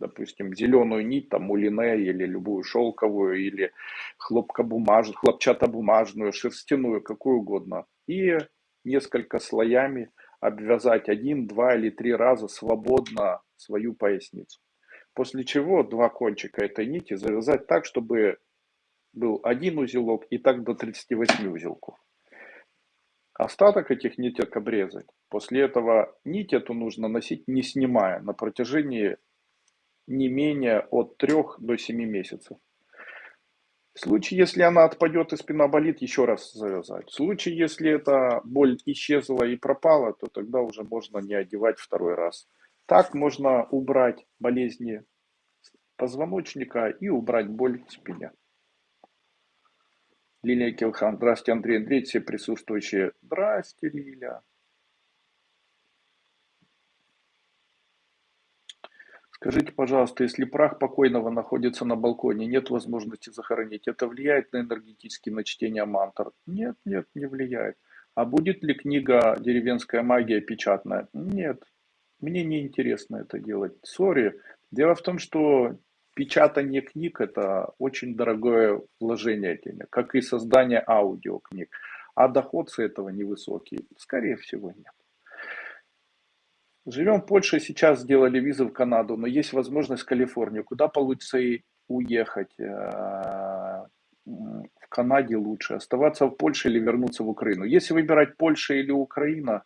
Допустим, зеленую нить, там, мулине или любую шелковую, или хлопчатобумажную, шерстяную, какую угодно. И несколько слоями обвязать один, два или три раза свободно свою поясницу. После чего два кончика этой нити завязать так, чтобы был один узелок и так до 38 узелков. Остаток этих ниток обрезать. После этого нить эту нужно носить не снимая на протяжении не менее от 3 до 7 месяцев. В случае, если она отпадет и спина болит, еще раз завязать. В случае, если эта боль исчезла и пропала, то тогда уже можно не одевать второй раз. Так можно убрать болезни позвоночника и убрать боль в спине. Лилия Килхан. Здравствуйте, Андрей Андреевич, все присутствующие. Здрасте, Лиля. Скажите, пожалуйста, если прах покойного находится на балконе, нет возможности захоронить, это влияет на энергетически на мантр? Нет, нет, не влияет. А будет ли книга «Деревенская магия» печатная? Нет, мне не интересно это делать. Сори. Дело в том, что печатание книг – это очень дорогое вложение денег, как и создание аудиокниг. А доход с этого невысокий. Скорее всего, нет. Живем в Польше, сейчас сделали визы в Канаду, но есть возможность в Калифорнию. Куда получится и уехать? Э, в Канаде лучше. Оставаться в Польше или вернуться в Украину. Если выбирать Польша или Украина,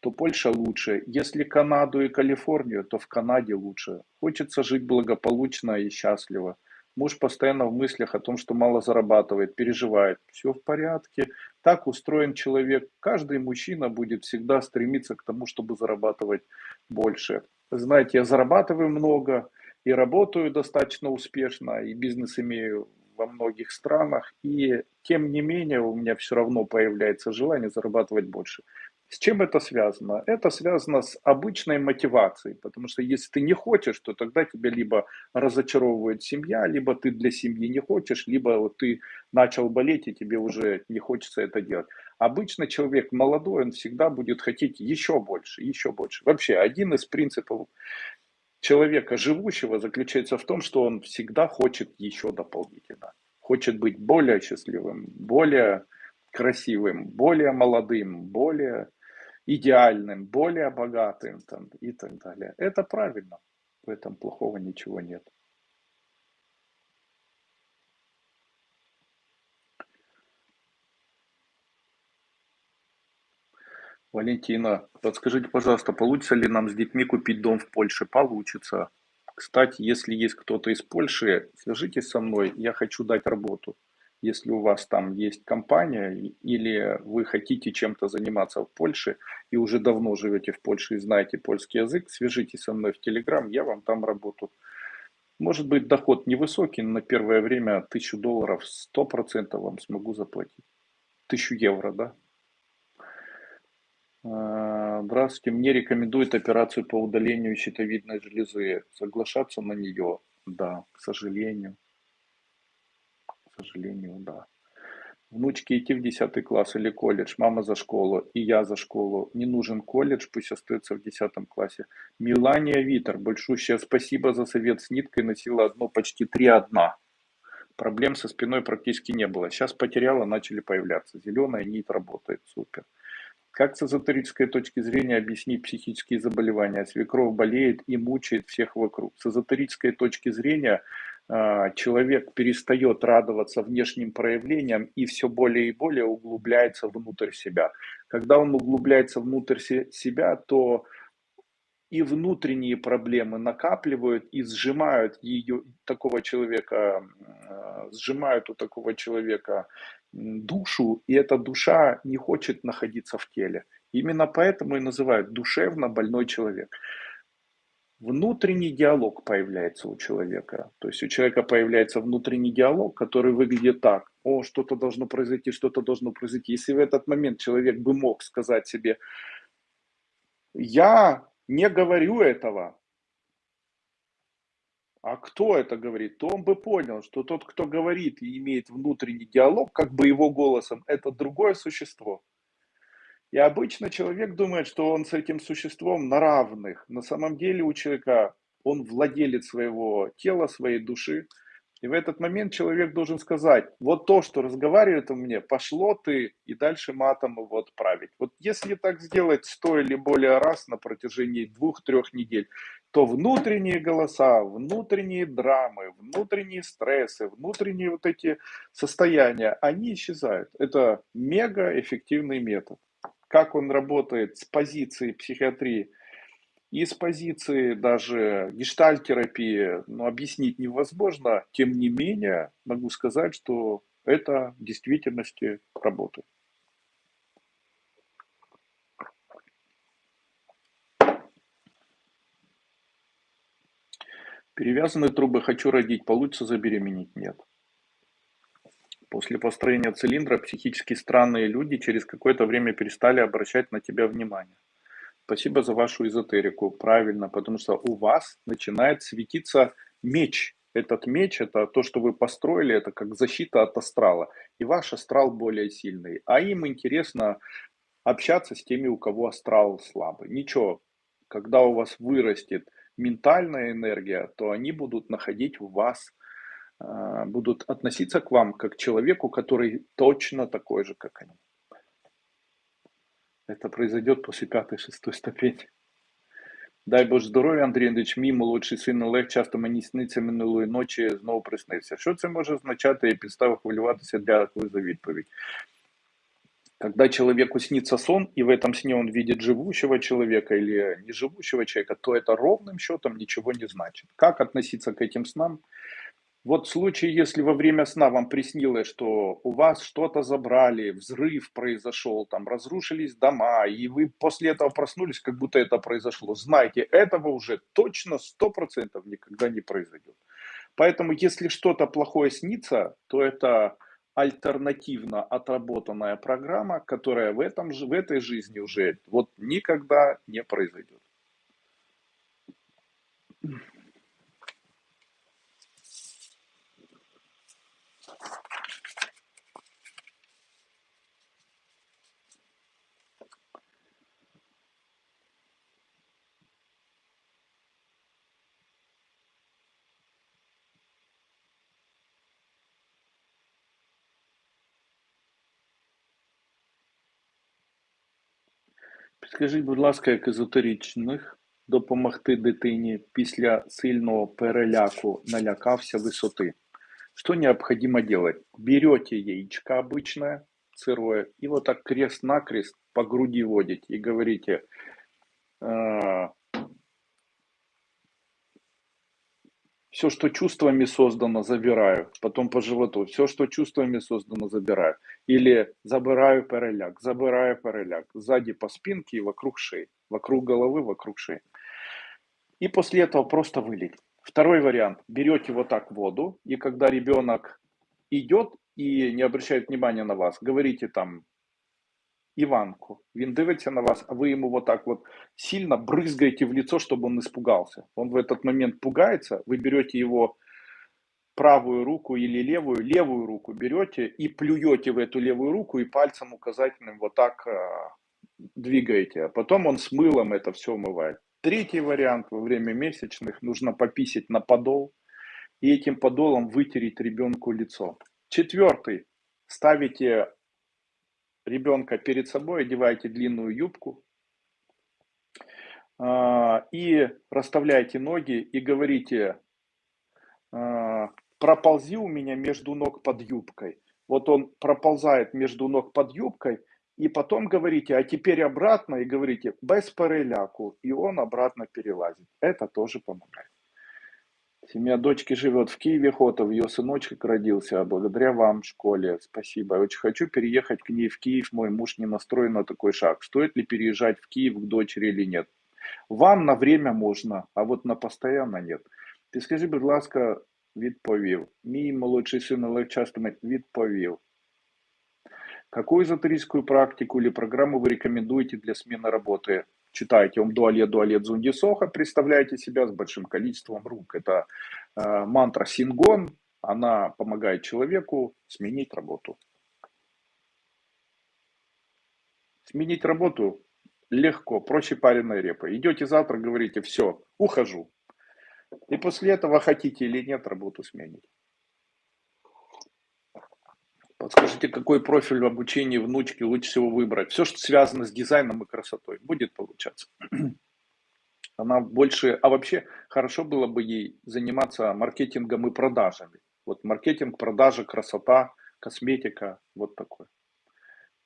то Польша лучше. Если Канаду и Калифорнию, то в Канаде лучше. Хочется жить благополучно и счастливо. Муж постоянно в мыслях о том, что мало зарабатывает, переживает. Все в порядке. Так устроен человек. Каждый мужчина будет всегда стремиться к тому, чтобы зарабатывать больше. Знаете, я зарабатываю много и работаю достаточно успешно, и бизнес имею во многих странах, и тем не менее у меня все равно появляется желание зарабатывать больше. С чем это связано? Это связано с обычной мотивацией, потому что если ты не хочешь, то тогда тебя либо разочаровывает семья, либо ты для семьи не хочешь, либо вот ты начал болеть и тебе уже не хочется это делать. Обычно человек молодой, он всегда будет хотеть еще больше, еще больше. Вообще, один из принципов человека живущего заключается в том, что он всегда хочет еще дополнительно. Хочет быть более счастливым, более красивым, более молодым, более идеальным, более богатым там, и так далее. Это правильно. В этом плохого ничего нет. Валентина, подскажите, пожалуйста, получится ли нам с детьми купить дом в Польше? Получится. Кстати, если есть кто-то из Польши, свяжитесь со мной, я хочу дать работу. Если у вас там есть компания или вы хотите чем-то заниматься в Польше и уже давно живете в Польше и знаете польский язык, свяжитесь со мной в Телеграм, я вам там работу. Может быть доход невысокий, но на первое время 1000 долларов 100% вам смогу заплатить. 1000 евро, да? А, здравствуйте, мне рекомендуют операцию по удалению щитовидной железы. Соглашаться на нее? Да, к сожалению. Сожалению, да. Внучке идти в 10 класс или колледж, мама за школу, и я за школу. Не нужен колледж, пусть остается в 10 классе. Милания Витер, большущее спасибо за совет с ниткой, носила одно почти три одна. Проблем со спиной практически не было. Сейчас потеряла, начали появляться. Зеленая нить работает, супер. Как с эзотерической точки зрения объяснить психические заболевания? Свекровь болеет и мучает всех вокруг. С эзотерической точки зрения человек перестает радоваться внешним проявлениям и все более и более углубляется внутрь себя. Когда он углубляется внутрь себя, то и внутренние проблемы накапливают и сжимают ее, такого человека, а, сжимают у такого человека душу, и эта душа не хочет находиться в теле. Именно поэтому и называют душевно больной человек. Внутренний диалог появляется у человека. То есть у человека появляется внутренний диалог, который выглядит так. О, что-то должно произойти, что-то должно произойти. Если в этот момент человек бы мог сказать себе, я не говорю этого, а кто это говорит, то он бы понял, что тот, кто говорит и имеет внутренний диалог, как бы его голосом, это другое существо. И обычно человек думает, что он с этим существом на равных. На самом деле у человека он владелец своего тела, своей души, и в этот момент человек должен сказать, вот то, что разговаривает у меня, пошло ты и дальше матом его отправить. Вот если так сделать сто или более раз на протяжении двух-трех недель, то внутренние голоса, внутренние драмы, внутренние стрессы, внутренние вот эти состояния, они исчезают. Это мега эффективный метод. Как он работает с позиции психиатрии и с позиции даже гештальтерапии ну, объяснить невозможно. Тем не менее, могу сказать, что это в действительности работает. Перевязанные трубы «хочу родить», получится забеременеть? Нет. После построения цилиндра психически странные люди через какое-то время перестали обращать на тебя внимание. Спасибо за вашу эзотерику. Правильно, потому что у вас начинает светиться меч. Этот меч, это то, что вы построили, это как защита от астрала. И ваш астрал более сильный. А им интересно общаться с теми, у кого астрал слабый. Ничего, когда у вас вырастет ментальная энергия, то они будут находить в вас, будут относиться к вам как к человеку, который точно такой же, как они. Это произойдет после пятой-шестой ступени. Дай Боже здоров'я, Андрій Андрійович, мій молодший син Олег часто мені сниться минулої ночі, знову приснився. Що це може означати і підстави хвилюватися? Дякую за відповідь. Когда человеку снится сон, и в этом сне он видит живущего человека или неживущего человека, то это ровным счетом ничего не значит. Как относиться к этим снам? Вот в случае, если во время сна вам приснилось, что у вас что-то забрали, взрыв произошел, там разрушились дома, и вы после этого проснулись, как будто это произошло, знайте, этого уже точно 100% никогда не произойдет. Поэтому, если что-то плохое снится, то это альтернативно отработанная программа, которая в, этом, в этой жизни уже вот никогда не произойдет. Скажіть, будь ласка, як езотеричних допомогти дитині після сильного переляку налякався висоти? Что необходимо делать? Берете яичко обычное, сырое, и вот так крест-накрест по груди водите и говорите, все, что чувствами создано, забираю. Потом по животу. Все, что чувствами создано, забираю. Или забираю переляк, забираю переляк. Сзади по спинке и вокруг шеи. Вокруг головы, вокруг шеи. И после этого просто вылить. Второй вариант. Берете вот так воду, и когда ребенок идет и не обращает внимания на вас, говорите там Иванку. Він дивиться на вас, а вы ему вот так вот сильно брызгаете в лицо, чтобы он испугался. Он в этот момент пугается, вы берете его правую руку или левую, левую руку берете и плюете в эту левую руку и пальцем указательным вот так э, двигаете. А потом он с мылом это все умывает. Третий вариант во время месячных нужно пописать на подол и этим подолом вытереть ребенку лицо. Четвертый. Ставите ребенка перед собой, одеваете длинную юбку а, и расставляете ноги и говорите, а, проползи у меня между ног под юбкой. Вот он проползает между ног под юбкой, и потом говорите, а теперь обратно, и говорите, без переляку, и он обратно перелазит. Это тоже помогает. Семья дочки живет в Киеве, Хотов, ее сыночек родился, а благодаря вам в школе. Спасибо. Я очень хочу переехать к ней в Киев, мой муж не настроен на такой шаг. Стоит ли переезжать в Киев к дочери или нет? Вам на время можно, а вот на постоянно нет. Ти скажи, будь ласка, відповів. Мій молодший сын Олег часто відповів. Какую эзотерическую практику или программу вы рекомендуете для смены работы? Читайте Ом Дуалет Дуалет Зунди Соха, представляете себя с большим количеством рук. Это э, мантра Сингон, она помогает человеку сменить работу. Сменить работу легко, проще пареной репы. Идете завтра, говорите, все, ухожу. И после этого хотите или нет работу сменить. Подскажите, какой профиль в обучении внучки лучше всего выбрать? Все, что связано с дизайном и красотой, будет получаться. Она больше, а вообще хорошо было бы ей заниматься маркетингом и продажами. Вот маркетинг, продажи, красота, косметика, вот такой.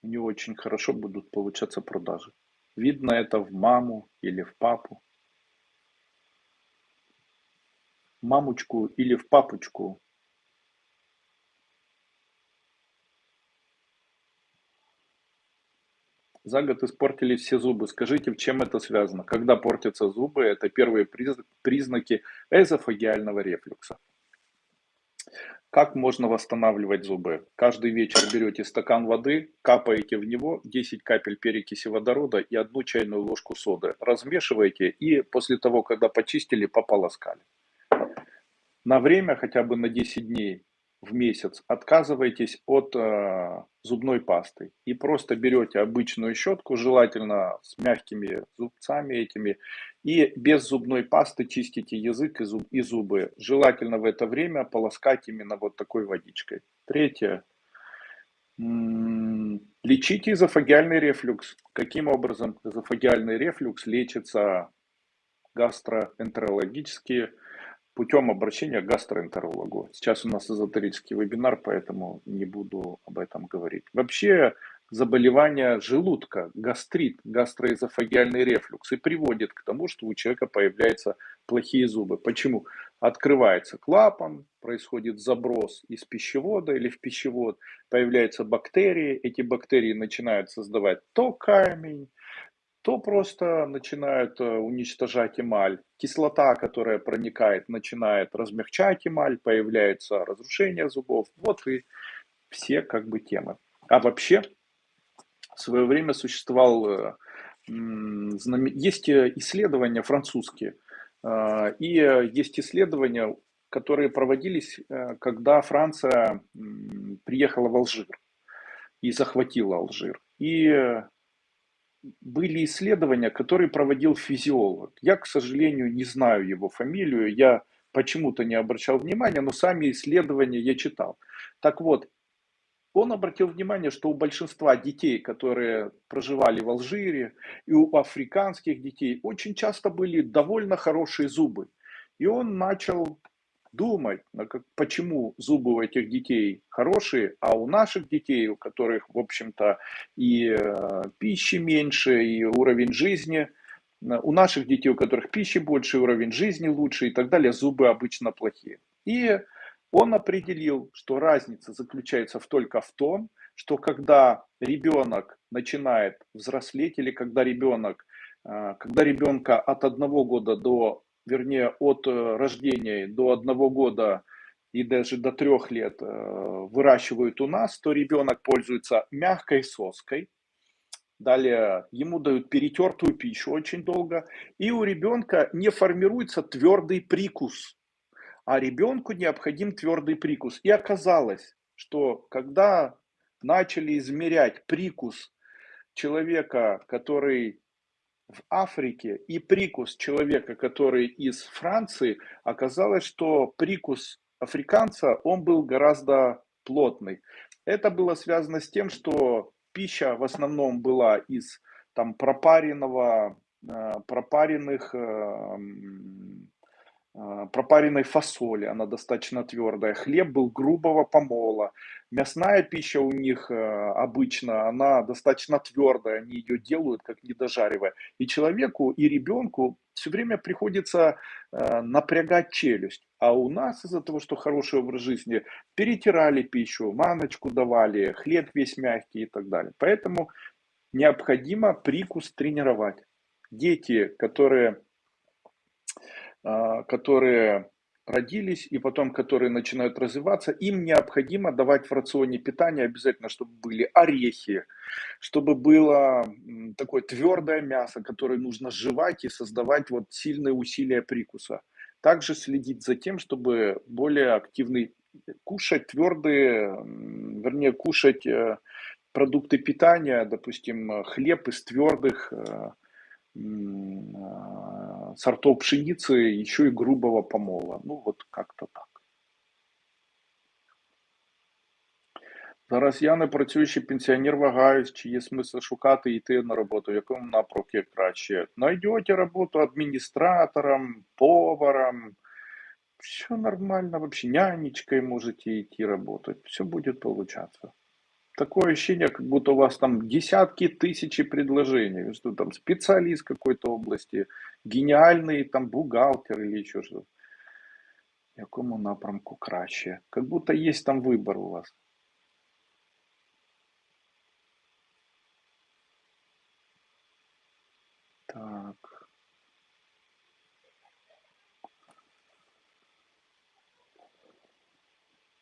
У нее очень хорошо будут получаться продажи. Видно это в маму или в папу. Мамочку или в папочку За год испортились все зубы. Скажите, в чем это связано? Когда портятся зубы, это первые признаки эзофагиального рефлюкса. Как можно восстанавливать зубы? Каждый вечер берете стакан воды, капаете в него 10 капель перекиси водорода и одну чайную ложку соды. Размешиваете и после того, когда почистили, пополоскали. На время, хотя бы на 10 дней, в месяц отказываетесь от э, зубной пасты и просто берете обычную щетку, желательно с мягкими зубцами этими, и без зубной пасты чистите язык и, зуб, и зубы. Желательно в это время полоскать именно вот такой водичкой. Третье. Лечите эзофагиальный рефлюкс. Каким образом эзофагиальный рефлюкс лечится гастроэнтерологически? Путем обращения к гастроэнтерологу. Сейчас у нас эзотерический вебинар, поэтому не буду об этом говорить. Вообще заболевание желудка, гастрит, гастроэзофагиальный рефлюкс и приводит к тому, что у человека появляются плохие зубы. Почему? Открывается клапан, происходит заброс из пищевода или в пищевод, появляются бактерии, эти бактерии начинают создавать то камень, то просто начинают э, уничтожать эмаль. Кислота, которая проникает, начинает размягчать эмаль, появляется разрушение зубов. Вот и все как бы темы. А вообще, в свое время существовал, э, есть э, исследования французские, и есть исследования, которые проводились, когда Франция приехала в Алжир и захватила Алжир. И были исследования, которые проводил физиолог. Я, к сожалению, не знаю его фамилию, я почему-то не обращал внимания, но сами исследования я читал. Так вот, он обратил внимание, что у большинства детей, которые проживали в Алжире, и у африканских детей очень часто были довольно хорошие зубы. И он начал думать, почему зубы у этих детей хорошие, а у наших детей, у которых, в общем-то, и э, пищи меньше, и уровень жизни, э, у наших детей, у которых пищи больше, уровень жизни лучше и так далее, зубы обычно плохие. И он определил, что разница заключается только в том, что когда ребенок начинает взрослеть или когда ребенок, э, когда ребенка от одного года до вернее, от э, рождения до одного года и даже до трех лет э, выращивают у нас, то ребенок пользуется мягкой соской. Далее ему дают перетертую пищу очень долго. И у ребенка не формируется твердый прикус. А ребенку необходим твердый прикус. И оказалось, что когда начали измерять прикус человека, который в Африке и прикус человека, который из Франции, оказалось, что прикус африканца, он был гораздо плотный. Это было связано с тем, что пища в основном была из там пропаренного, э, пропаренных э, пропаренной фасоли, она достаточно твердая. Хлеб был грубого помола. Мясная пища у них э, обычно, она достаточно твердая, они ее делают как недожаривая. И человеку, и ребенку все время приходится э, напрягать челюсть. А у нас из-за того, что хороший образ жизни, перетирали пищу, маночку давали, хлеб весь мягкий и так далее. Поэтому необходимо прикус тренировать. Дети, которые а, которые родились и потом, которые начинают развиваться, им необходимо давать в рационе питания обязательно, чтобы были орехи, чтобы было такое твердое мясо, которое нужно жевать и создавать вот сильные усилия прикуса. Также следить за тем, чтобы более активный кушать твердые, вернее, кушать э, продукты питания, допустим, хлеб из твердых э, а, сортов пшеницы, еще и грубого помола. Ну, вот как-то так. Зараз я не працюючий пенсіонер, вагаюсь, чи є смисл шукати і йти на роботу, в якому напрямку краще. Найдете роботу администратором, поваром, все нормально, вообще нянечкой можете идти работать, все будет получаться такое ощущение, как будто у вас там десятки, тысячи предложений, что там специалист какой-то области, гениальный там бухгалтер или еще что-то. Якому напрямку краще? Как будто есть там выбор у вас. Так.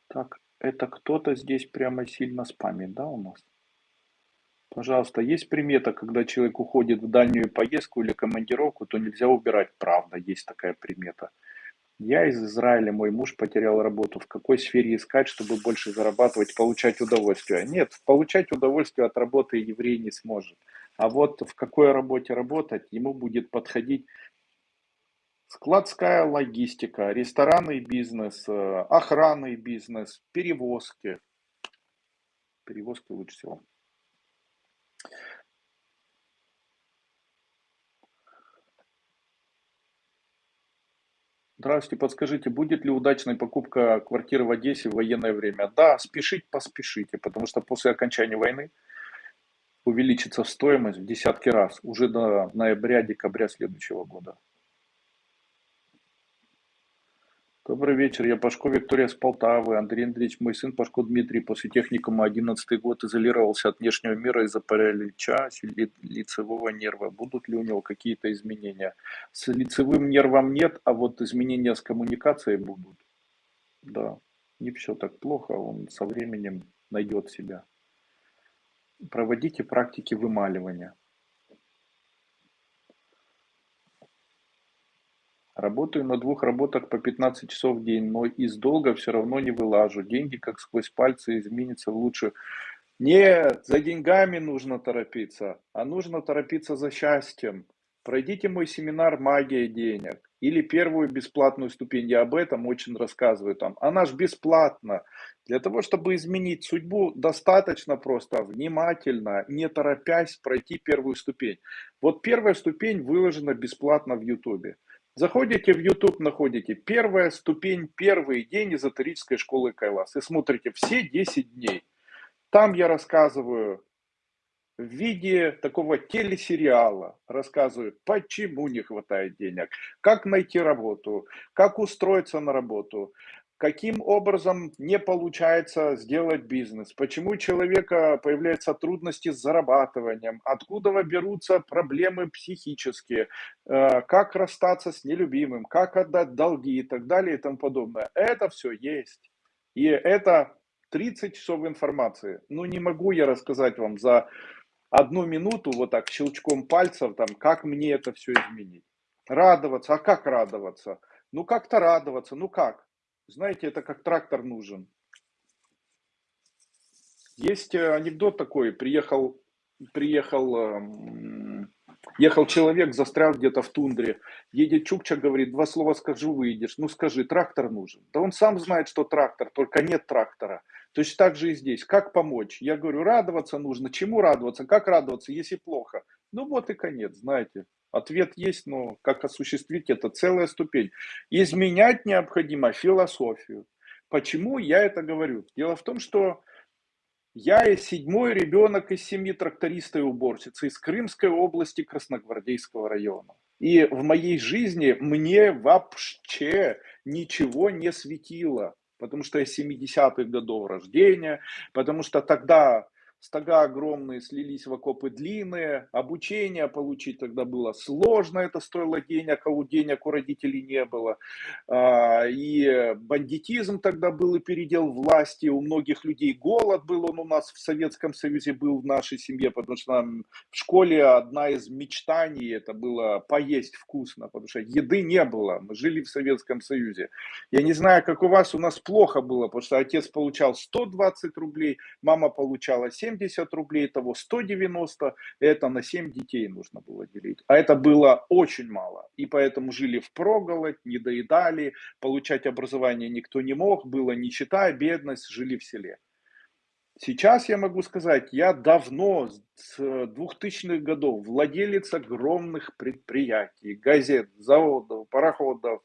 Так, это кто-то здесь прямо сильно спамит, да, у нас? Пожалуйста, есть примета, когда человек уходит в дальнюю поездку или командировку, то нельзя убирать. Правда, есть такая примета. Я из Израиля, мой муж потерял работу. В какой сфере искать, чтобы больше зарабатывать, получать удовольствие? Нет, получать удовольствие от работы еврей не сможет. А вот в какой работе работать, ему будет подходить складская логистика, ресторанный бизнес, э, охранный бизнес, перевозки. Перевозки лучше всего. Здравствуйте, подскажите, будет ли удачной покупка квартиры в Одессе в военное время? Да, спешить поспешите, потому что после окончания войны увеличится стоимость в десятки раз, уже до ноября-декабря следующего года. Добрый вечер, я Пашко Виктория с Полтавы. Андрей Андреевич, мой сын Пашко Дмитрий после техникума 11 год изолировался от внешнего мира из-за паралича лицевого нерва. Будут ли у него какие-то изменения? С лицевым нервом нет, а вот изменения с коммуникацией будут. Да, не все так плохо, он со временем найдет себя. Проводите практики вымаливания. Работаю на двух работах по 15 часов в день, но из долга все равно не вылажу. Деньги как сквозь пальцы изменятся в лучшую. Нет, за деньгами нужно торопиться, а нужно торопиться за счастьем. Пройдите мой семинар «Магия денег». или первую бесплатную ступень. Я об этом очень рассказываю там. Она же бесплатна. Для того, чтобы изменить судьбу, достаточно просто внимательно, не торопясь пройти первую ступень. Вот первая ступень выложена бесплатно в Ютубе. Заходите в YouTube, находите первая ступень, первый день эзотерической школы Кайлас и смотрите все 10 дней. Там я рассказываю в виде такого телесериала рассказывают, почему не хватает денег, как найти работу, как устроиться на работу, каким образом не получается сделать бизнес, почему у человека появляются трудности с зарабатыванием, откуда берутся проблемы психические, э, как расстаться с нелюбимым, как отдать долги и так далее и тому подобное. Это все есть. И это 30 часов информации. Ну, не могу я рассказать вам за одну минуту вот так щелчком пальцев, там, как мне это все изменить. Радоваться, а как радоваться? Ну как-то радоваться, ну как? Знаете, это как трактор нужен. Есть э, анекдот такой, приехал, приехал, эм, ехал человек, застрял где-то в тундре, едет Чукча, говорит, два слова скажу, выйдешь. Ну скажи, трактор нужен. Да он сам знает, что трактор, только нет трактора. Точно так же и здесь. Как помочь? Я говорю, радоваться нужно. Чему радоваться? Как радоваться, если плохо? Ну вот и конец, знаете. Ответ есть, но как осуществить это целая ступень. Изменять необходимо философию. Почему я это говорю? Дело в том, что я седьмой ребенок из семьи тракториста и уборщицы из Крымской области Красногвардейского района. И в моей жизни мне вообще ничего не светило потому что я 70-х годов рождения, потому что тогда стога огромные слились в окопы длинные, обучение получить тогда было сложно, это стоило денег, а у денег у родителей не было. А, и бандитизм тогда был и передел власти, у многих людей голод был, он у нас в Советском Союзе был в нашей семье, потому что нам в школе одна из мечтаний это было поесть вкусно, потому что еды не было, мы жили в Советском Союзе. Я не знаю, как у вас, у нас плохо было, потому что отец получал 120 рублей, мама получала 70 70 рублей, того 190, это на 7 детей нужно было делить. А это было очень мало. И поэтому жили в проголодь, не доедали, получать образование никто не мог, была нищета, бедность, жили в селе. Сейчас я могу сказать, я давно, с 2000-х годов, владелец огромных предприятий, газет, заводов, пароходов,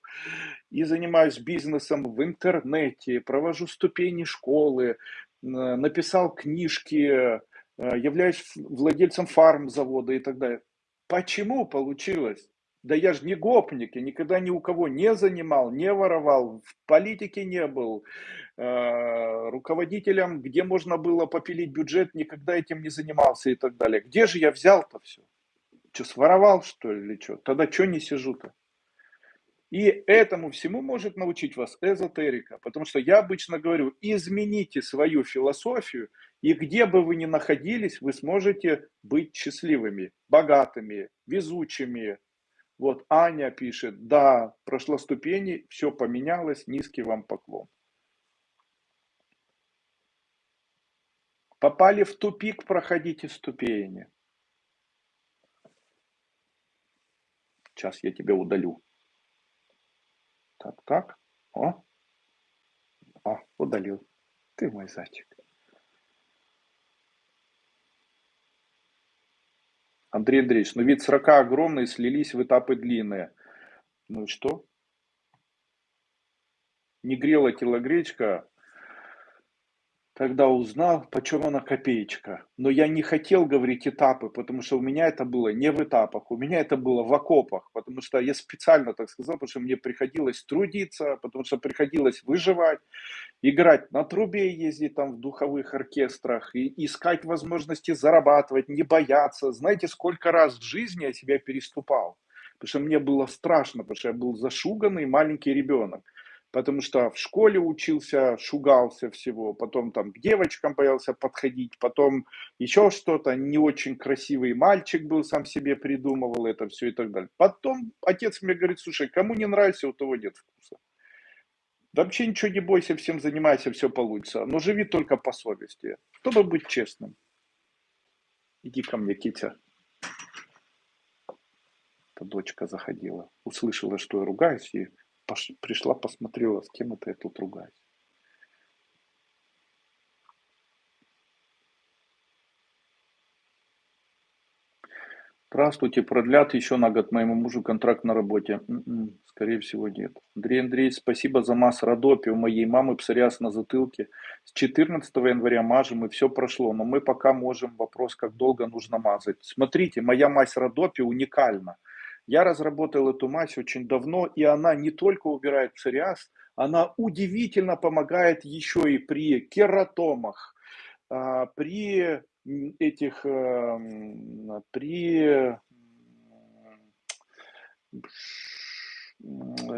и занимаюсь бизнесом в интернете, провожу ступени школы, написал книжки, э, являюсь владельцем фарм-завода и так далее. Почему получилось? Да я же не гопник, я никогда ни у кого не занимал, не воровал, в политике не был, э, руководителем, где можно было попилить бюджет, никогда этим не занимался и так далее. Где же я взял-то все? Что, своровал что ли или что? Тогда что не сижу-то? И этому всему может научить вас эзотерика, потому что я обычно говорю, измените свою философию, и где бы вы ни находились, вы сможете быть счастливыми, богатыми, везучими. Вот Аня пишет, да, прошла ступени, все поменялось, низкий вам поклон. Попали в тупик, проходите ступени. Сейчас я тебя удалю. Так, так. О. О, удалил. Ты мой зайчик. Андрей Андреевич, ну вид срока огромный, слились в этапы длинные. Ну и что? Не грела телогречка, когда узнал, почем она копеечка. Но я не хотел говорить этапы, потому что у меня это было не в этапах, у меня это было в окопах, потому что я специально так сказал, потому что мне приходилось трудиться, потому что приходилось выживать, играть на трубе, ездить там в духовых оркестрах, и искать возможности зарабатывать, не бояться. Знаете, сколько раз в жизни я себя переступал, потому что мне было страшно, потому что я был зашуганный маленький ребенок потому что в школе учился, шугался всего, потом там к девочкам боялся подходить, потом еще что-то, не очень красивый мальчик был, сам себе придумывал это все и так далее. Потом отец мне говорит, слушай, кому не нравится, у того нет вкуса. вообще ничего не бойся, всем занимайся, все получится. Но живи только по совести, чтобы быть честным. Иди ко мне, Китя. Это дочка заходила, услышала, что я ругаюсь, и пош... пришла, посмотрела, с кем это я тут ругаюсь. Здравствуйте, продлят еще на год моему мужу контракт на работе? М-м, скорее всего, нет. Андрей Андреевич, спасибо за масс Родопи. У моей мамы псориаз на затылке. С 14 января мажем, и все прошло. Но мы пока можем, вопрос, как долго нужно мазать. Смотрите, моя мазь Родопи уникальна. Я разработал эту мазь очень давно, и она не только убирает псориаз, она удивительно помогает еще и при кератомах, а, при этих, эм, при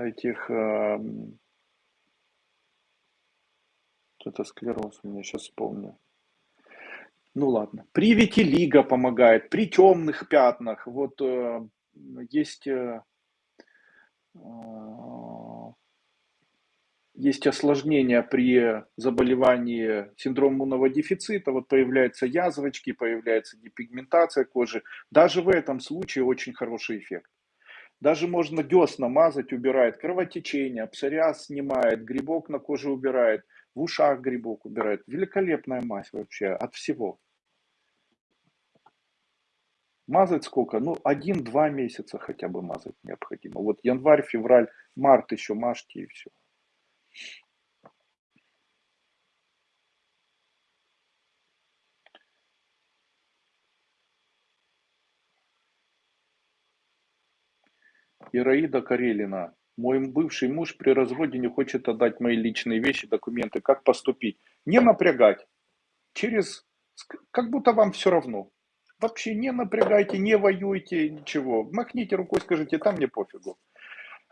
этих, эм, это склероз, у меня сейчас вспомню. Ну ладно. При витилиго помогает, при темных пятнах. Вот э, есть э, э есть осложнения при заболевании синдромом иммунного дефицита, вот появляются язвочки, появляется депигментация кожи. Даже в этом случае очень хороший эффект. Даже можно десна мазать, убирает кровотечение, псориаз снимает, грибок на коже убирает, в ушах грибок убирает. Великолепная мазь вообще от всего. Мазать сколько? Ну, один-два месяца хотя бы мазать необходимо. Вот январь, февраль, март еще мажьте и все. Ираида Карелина. Мой бывший муж при разводе не хочет отдать мои личные вещи, документы. Как поступить? Не напрягать. Через... Как будто вам все равно. Вообще не напрягайте, не воюйте, ничего. Махните рукой, скажите, там мне пофигу.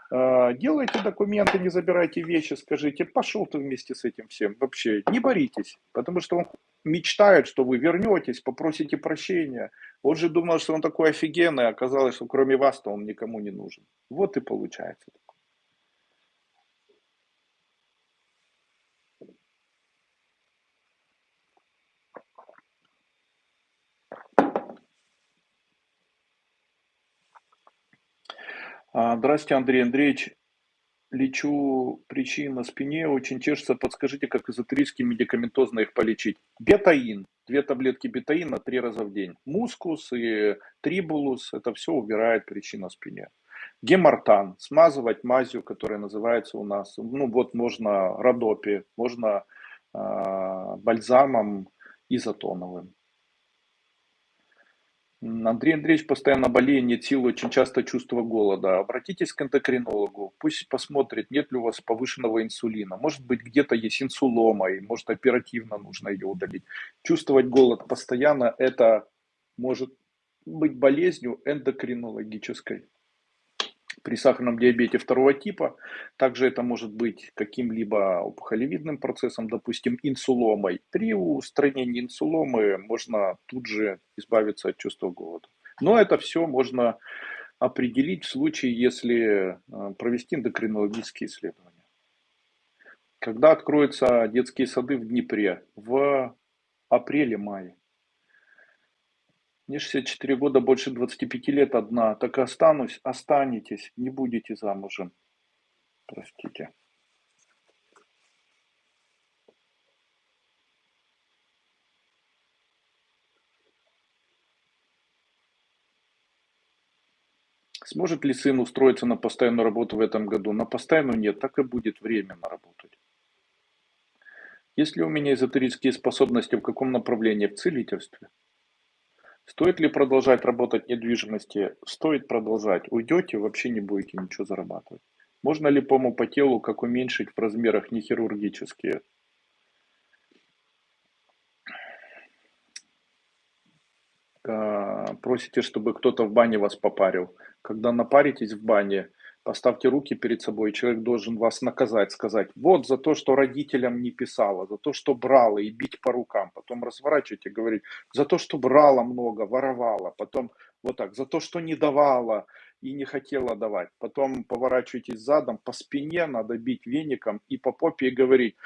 А, делайте документы, не забирайте вещи, скажите, пошел ты вместе с этим всем. Вообще, не боритесь, потому что он мечтает, что вы вернетесь, попросите прощения. Он же думал, что он такой офигенный, а оказалось, что кроме вас-то он никому не нужен. Вот и получается. Здравствуйте, Андрей Андреевич. Лечу причин на спине, очень чешется. Подскажите, как эзотерически медикаментозно их полечить. Бетаин. Две таблетки бетаина три раза в день. Мускус и трибулус. Это все убирает причину на спине. Гемартан. Смазывать мазью, которая называется у нас. Ну вот можно родопи, можно э, бальзамом изотоновым. Андрей Андреевич постоянно болеет, сил, очень часто чувство голода. Обратитесь к эндокринологу, пусть посмотрит, нет ли у вас повышенного инсулина. Может быть, где-то есть инсулома, и может оперативно нужно ее удалить. Чувствовать голод постоянно, это может быть болезнью эндокринологической при сахарном диабете второго типа. Также это может быть каким-либо опухолевидным процессом, допустим, инсуломой. При устранении инсуломы можно тут же избавиться от чувства голода. Но это все можно определить в случае, если э, провести эндокринологические исследования. Когда откроются детские сады в Днепре? В апреле-мае. Мне 64 года, больше 25 лет одна. Так останусь, останетесь, не будете замужем. Простите. Сможет ли сын устроиться на постоянную работу в этом году? На постоянную нет, так и будет временно работать. Есть ли у меня эзотерические способности в каком направлении? В целительстве. Стоит ли продолжать работать в недвижимости? Стоит продолжать. Уйдете, вообще не будете ничего зарабатывать. Можно ли пому по телу как уменьшить в размерах не хирургические? А, просите, чтобы кто-то в бане вас попарил. Когда напаритесь в бане, Поставьте руки перед собой, человек должен вас наказать, сказать, вот за то, что родителям не писала, за то, что брала и бить по рукам. Потом разворачивайте, говорить, за то, что брала много, воровала. Потом вот так, за то, что не давала и не хотела давать. Потом поворачивайтесь задом, по спине надо бить веником и по попе и говорить,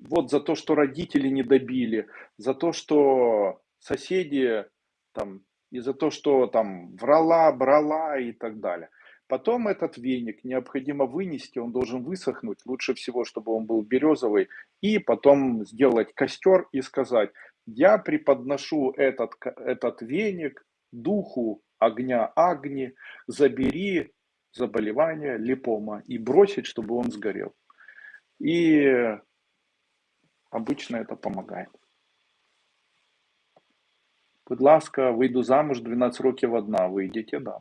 вот за то, что родители не добили, за то, что соседи там И за то, что там врала, брала и так далее. Потом этот веник необходимо вынести, он должен высохнуть, лучше всего, чтобы он был березовый, и потом сделать костер и сказать, я преподношу этот, этот веник духу огня Агни, забери заболевание липома и бросить, чтобы он сгорел. И обычно это помогает. Будь ласка, вийду замуж 12 років одна, выйдете, да.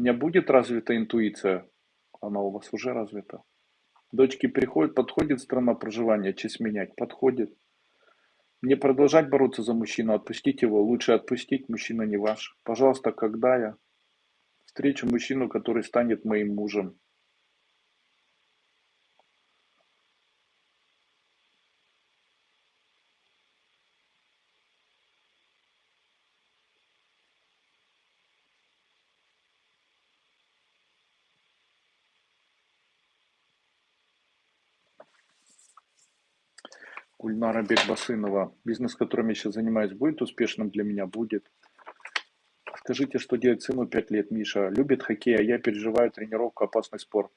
Меня будет развита интуиция, она у вас уже развита. Дочки приходят, подходит страна проживания, честь менять, подходит. Мне продолжать бороться за мужчину, отпустить его, лучше отпустить, мужчина не ваш. Пожалуйста, когда я встречу мужчину, который станет моим мужем, Гульнара Бекбасынова. Бизнес, которым я сейчас занимаюсь, будет успешным для меня? Будет. Скажите, что делать сыну 5 лет, Миша? Любит хоккей, а я переживаю тренировку, опасный спорт.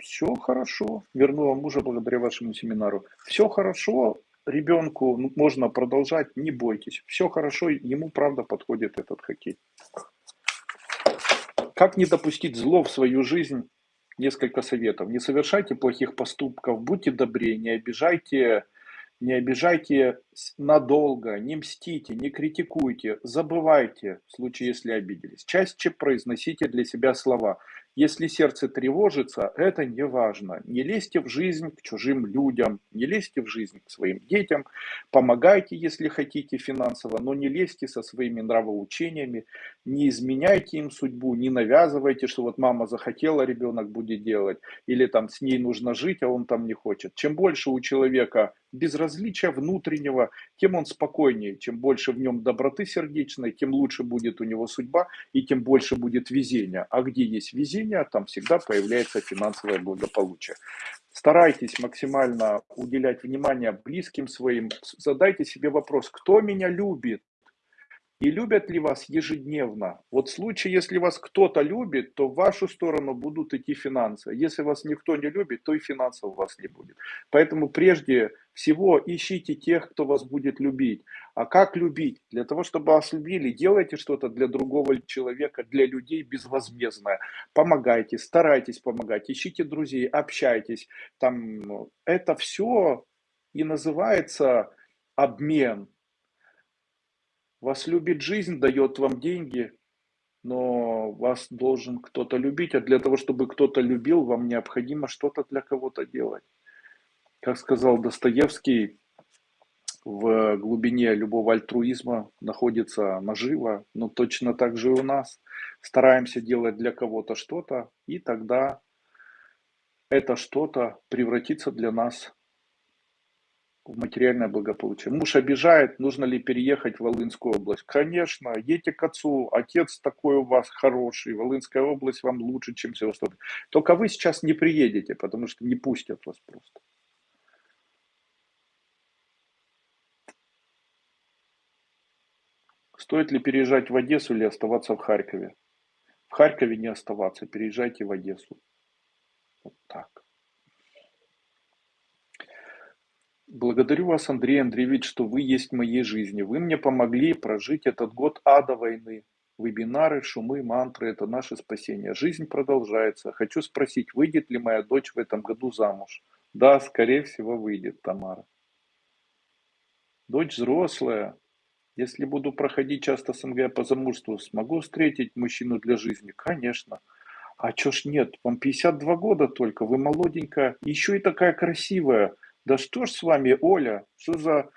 Все хорошо. Вернула мужа благодаря вашему семинару. Все хорошо. Ребенку можно продолжать, не бойтесь. Все хорошо, ему правда подходит этот хоккей. Как не допустить зло в свою жизнь? несколько советов. Не совершайте плохих поступков, будьте добрее, не обижайте, не обижайте надолго, не мстите, не критикуйте, забывайте в случае, если обиделись. Чаще произносите для себя слова если сердце тревожится, это не важно. Не лезьте в жизнь к чужим людям, не лезьте в жизнь к своим детям, помогайте, если хотите финансово, но не лезьте со своими нравоучениями, не изменяйте им судьбу, не навязывайте, что вот мама захотела, ребенок будет делать, или там с ней нужно жить, а он там не хочет. Чем больше у человека безразличия внутреннего, тем он спокойнее. Чем больше в нем доброты сердечной, тем лучше будет у него судьба и тем больше будет везения. А где есть везение, там всегда появляется финансовое благополучие. Старайтесь максимально уделять внимание близким своим. Задайте себе вопрос, кто меня любит? И любят ли вас ежедневно? Вот в случае, если вас кто-то любит, то в вашу сторону будут идти финансы. Если вас никто не любит, то и финансов у вас не будет. Поэтому прежде всего ищите тех, кто вас будет любить. А как любить? Для того, чтобы вас любили, делайте что-то для другого человека, для людей безвозмездное. Помогайте, старайтесь помогать, ищите друзей, общайтесь. Там, ну, это все и называется обмен. Вас любит жизнь, дает вам деньги, но вас должен кто-то любить, а для того, чтобы кто-то любил, вам необходимо что-то для кого-то делать. Как сказал Достоевский, в глубине любого альтруизма находится нажива, но точно так же и у нас. Стараемся делать для кого-то что-то, и тогда это что-то превратится для нас в материальное благополучие. Муж обижает, нужно ли переехать в Волынскую область? Конечно, едьте к отцу, отец такой у вас хороший, Волынская область вам лучше, чем Севастополь. Только вы сейчас не приедете, потому что не пустят вас просто. Стоит ли переезжать в Одессу или оставаться в Харькове? В Харькове не оставаться, переезжайте в Одессу. Вот так. Благодарю вас, Андрей Андреевич, что вы есть в моей жизни. Вы мне помогли прожить этот год ада войны. Вебинары, шумы, мантры – это наше спасение. Жизнь продолжается. Хочу спросить, выйдет ли моя дочь в этом году замуж? Да, скорее всего, выйдет, Тамара. Дочь взрослая. Если буду проходить часто СНГ по замужеству, смогу встретить мужчину для жизни? Конечно. А чё ж нет? Вам 52 года только, вы молоденькая, еще и такая красивая. Да что ж с вами, Оля, что за,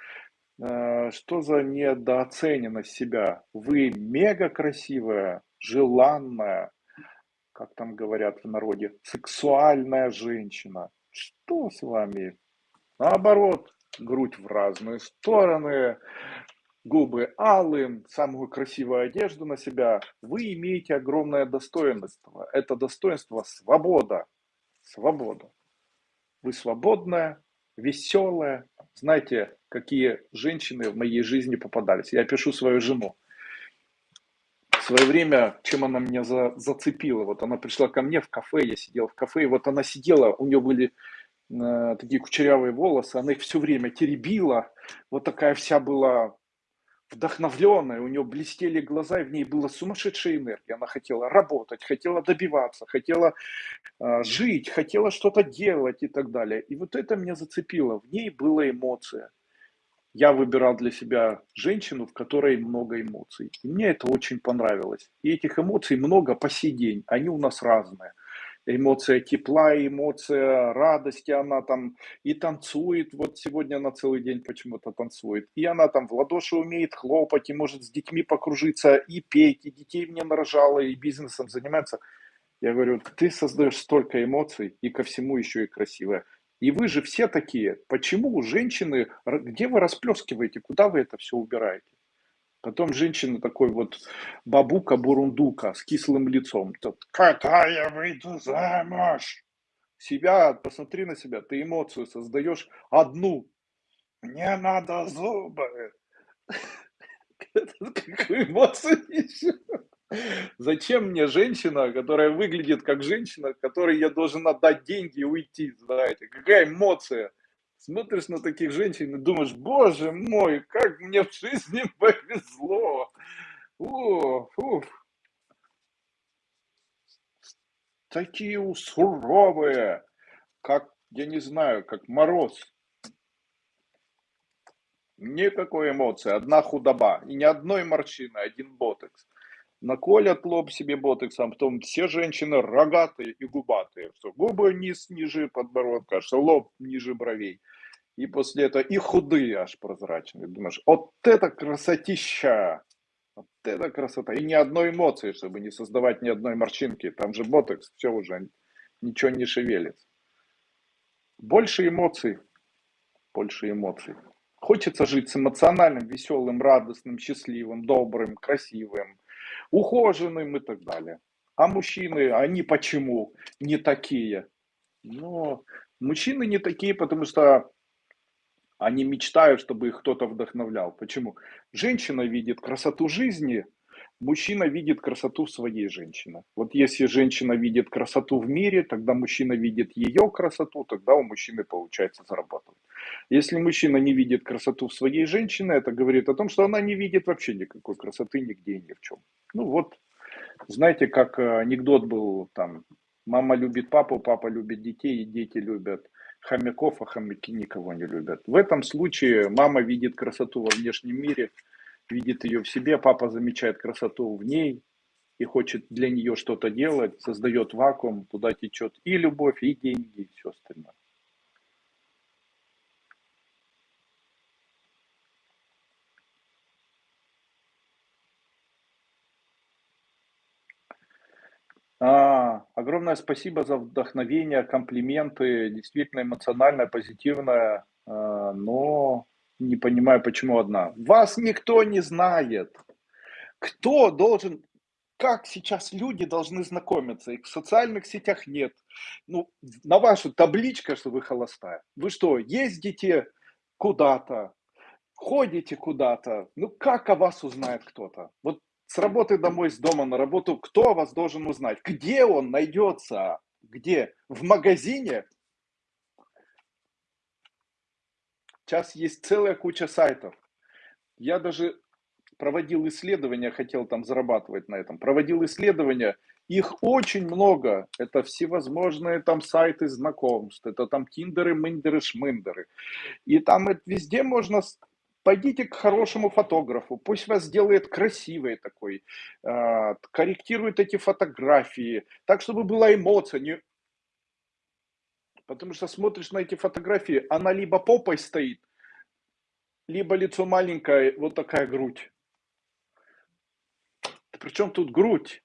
э, что за недооцененность себя? Вы мега красивая, желанная, как там говорят в народе, сексуальная женщина. Что с вами? Наоборот, грудь в разные стороны, губы алым, самую красивую одежду на себя. Вы имеете огромное достоинство. Это достоинство свобода. Свобода. Вы свободная, веселая. Знаете, какие женщины в моей жизни попадались. Я пишу свою жену. В свое время, чем она меня за, зацепила, вот она пришла ко мне в кафе, я сидел в кафе, и вот она сидела, у нее были э, такие кучерявые волосы, она их все время теребила, вот такая вся была вдохновленная, у нее блестели глаза, и в ней была сумасшедшая энергия. Она хотела работать, хотела добиваться, хотела э, жить, хотела что-то делать и так далее. И вот это меня зацепило. В ней была эмоция. Я выбирал для себя женщину, в которой много эмоций. И мне это очень понравилось. И этих эмоций много по сей день. Они у нас разные эмоция тепла, эмоция радости, она там и танцует, вот сегодня она целый день почему-то танцует, и она там в ладоши умеет хлопать, и может с детьми покружиться, и петь, и детей мне нарожала, и бизнесом занимается. Я говорю, ты создаешь столько эмоций, и ко всему еще и красивое. И вы же все такие. Почему женщины, где вы расплескиваете, куда вы это все убираете? Потом женщина такой вот бабука-бурундука с кислым лицом. Когда я выйду замуж? Себя, посмотри на себя, ты эмоцию создаешь одну. Мне надо зубы. Какую эмоцию еще? Зачем мне женщина, которая выглядит как женщина, которой я должен отдать деньги и уйти, знаете? Какая эмоция? Смотришь на таких женщин и думаешь, боже мой, как мне в жизни повезло. О, уф. Такие суровые, как, я не знаю, как мороз. Никакой эмоции, одна худоба. И ни одной морщины, один ботекс наколят лоб себе ботексом, потом все женщины рогатые и губатые, что губы низ ниже подбородка, что лоб ниже бровей. И после этого и худые аж прозрачные. Думаешь, вот это красотища! Вот это красота. И ни одной эмоции, чтобы не создавать ни одной морщинки. Там же ботекс, все уже, ничего не шевелится. Больше эмоций. Больше эмоций. Хочется жить с эмоциональным, веселым, радостным, счастливым, добрым, красивым, ухоженным и так далее. А мужчины, они почему не такие? Ну, мужчины не такие, потому что они мечтают, чтобы их кто-то вдохновлял. Почему? Женщина видит красоту жизни, мужчина видит красоту своей женщины. Вот если женщина видит красоту в мире, тогда мужчина видит ее красоту, тогда у мужчины получается зарабатывать. Если мужчина не видит красоту в своей женщине, это говорит о том, что она не видит вообще никакой красоты нигде и ни в чем. Ну вот, знаете, как э, анекдот был там, мама любит папу, папа любит детей, и дети любят хомяков, а хомяки никого не любят. В этом случае мама видит красоту во внешнем мире, видит ее в себе, папа замечает красоту в ней и хочет для нее что-то делать, создает вакуум, туда течет и любовь, и деньги, и все остальное. А, огромное спасибо за вдохновение, комплименты, действительно эмоциональное, позитивное, а, но не понимаю, почему одна. Вас никто не знает. Кто должен, как сейчас люди должны знакомиться? Их в социальных сетях нет. Ну, на вашу табличка, что вы холостая. Вы что, ездите куда-то, ходите куда-то? Ну, как о вас узнает кто-то? Вот с работы домой, с дома на работу, кто вас должен узнать? Где он найдется? Где? В магазине? Сейчас есть целая куча сайтов. Я даже проводил исследования, хотел там зарабатывать на этом. Проводил исследования, их очень много. Это всевозможные там сайты знакомств, это там тиндеры, мындеры, шмындеры. И там везде можно Пойдите к хорошему фотографу, пусть вас сделает красивый такой, э, корректирует эти фотографии, так, чтобы была эмоция. Не... Потому что смотришь на эти фотографии, она либо попой стоит, либо лицо маленькое, вот такая грудь. Причем тут грудь?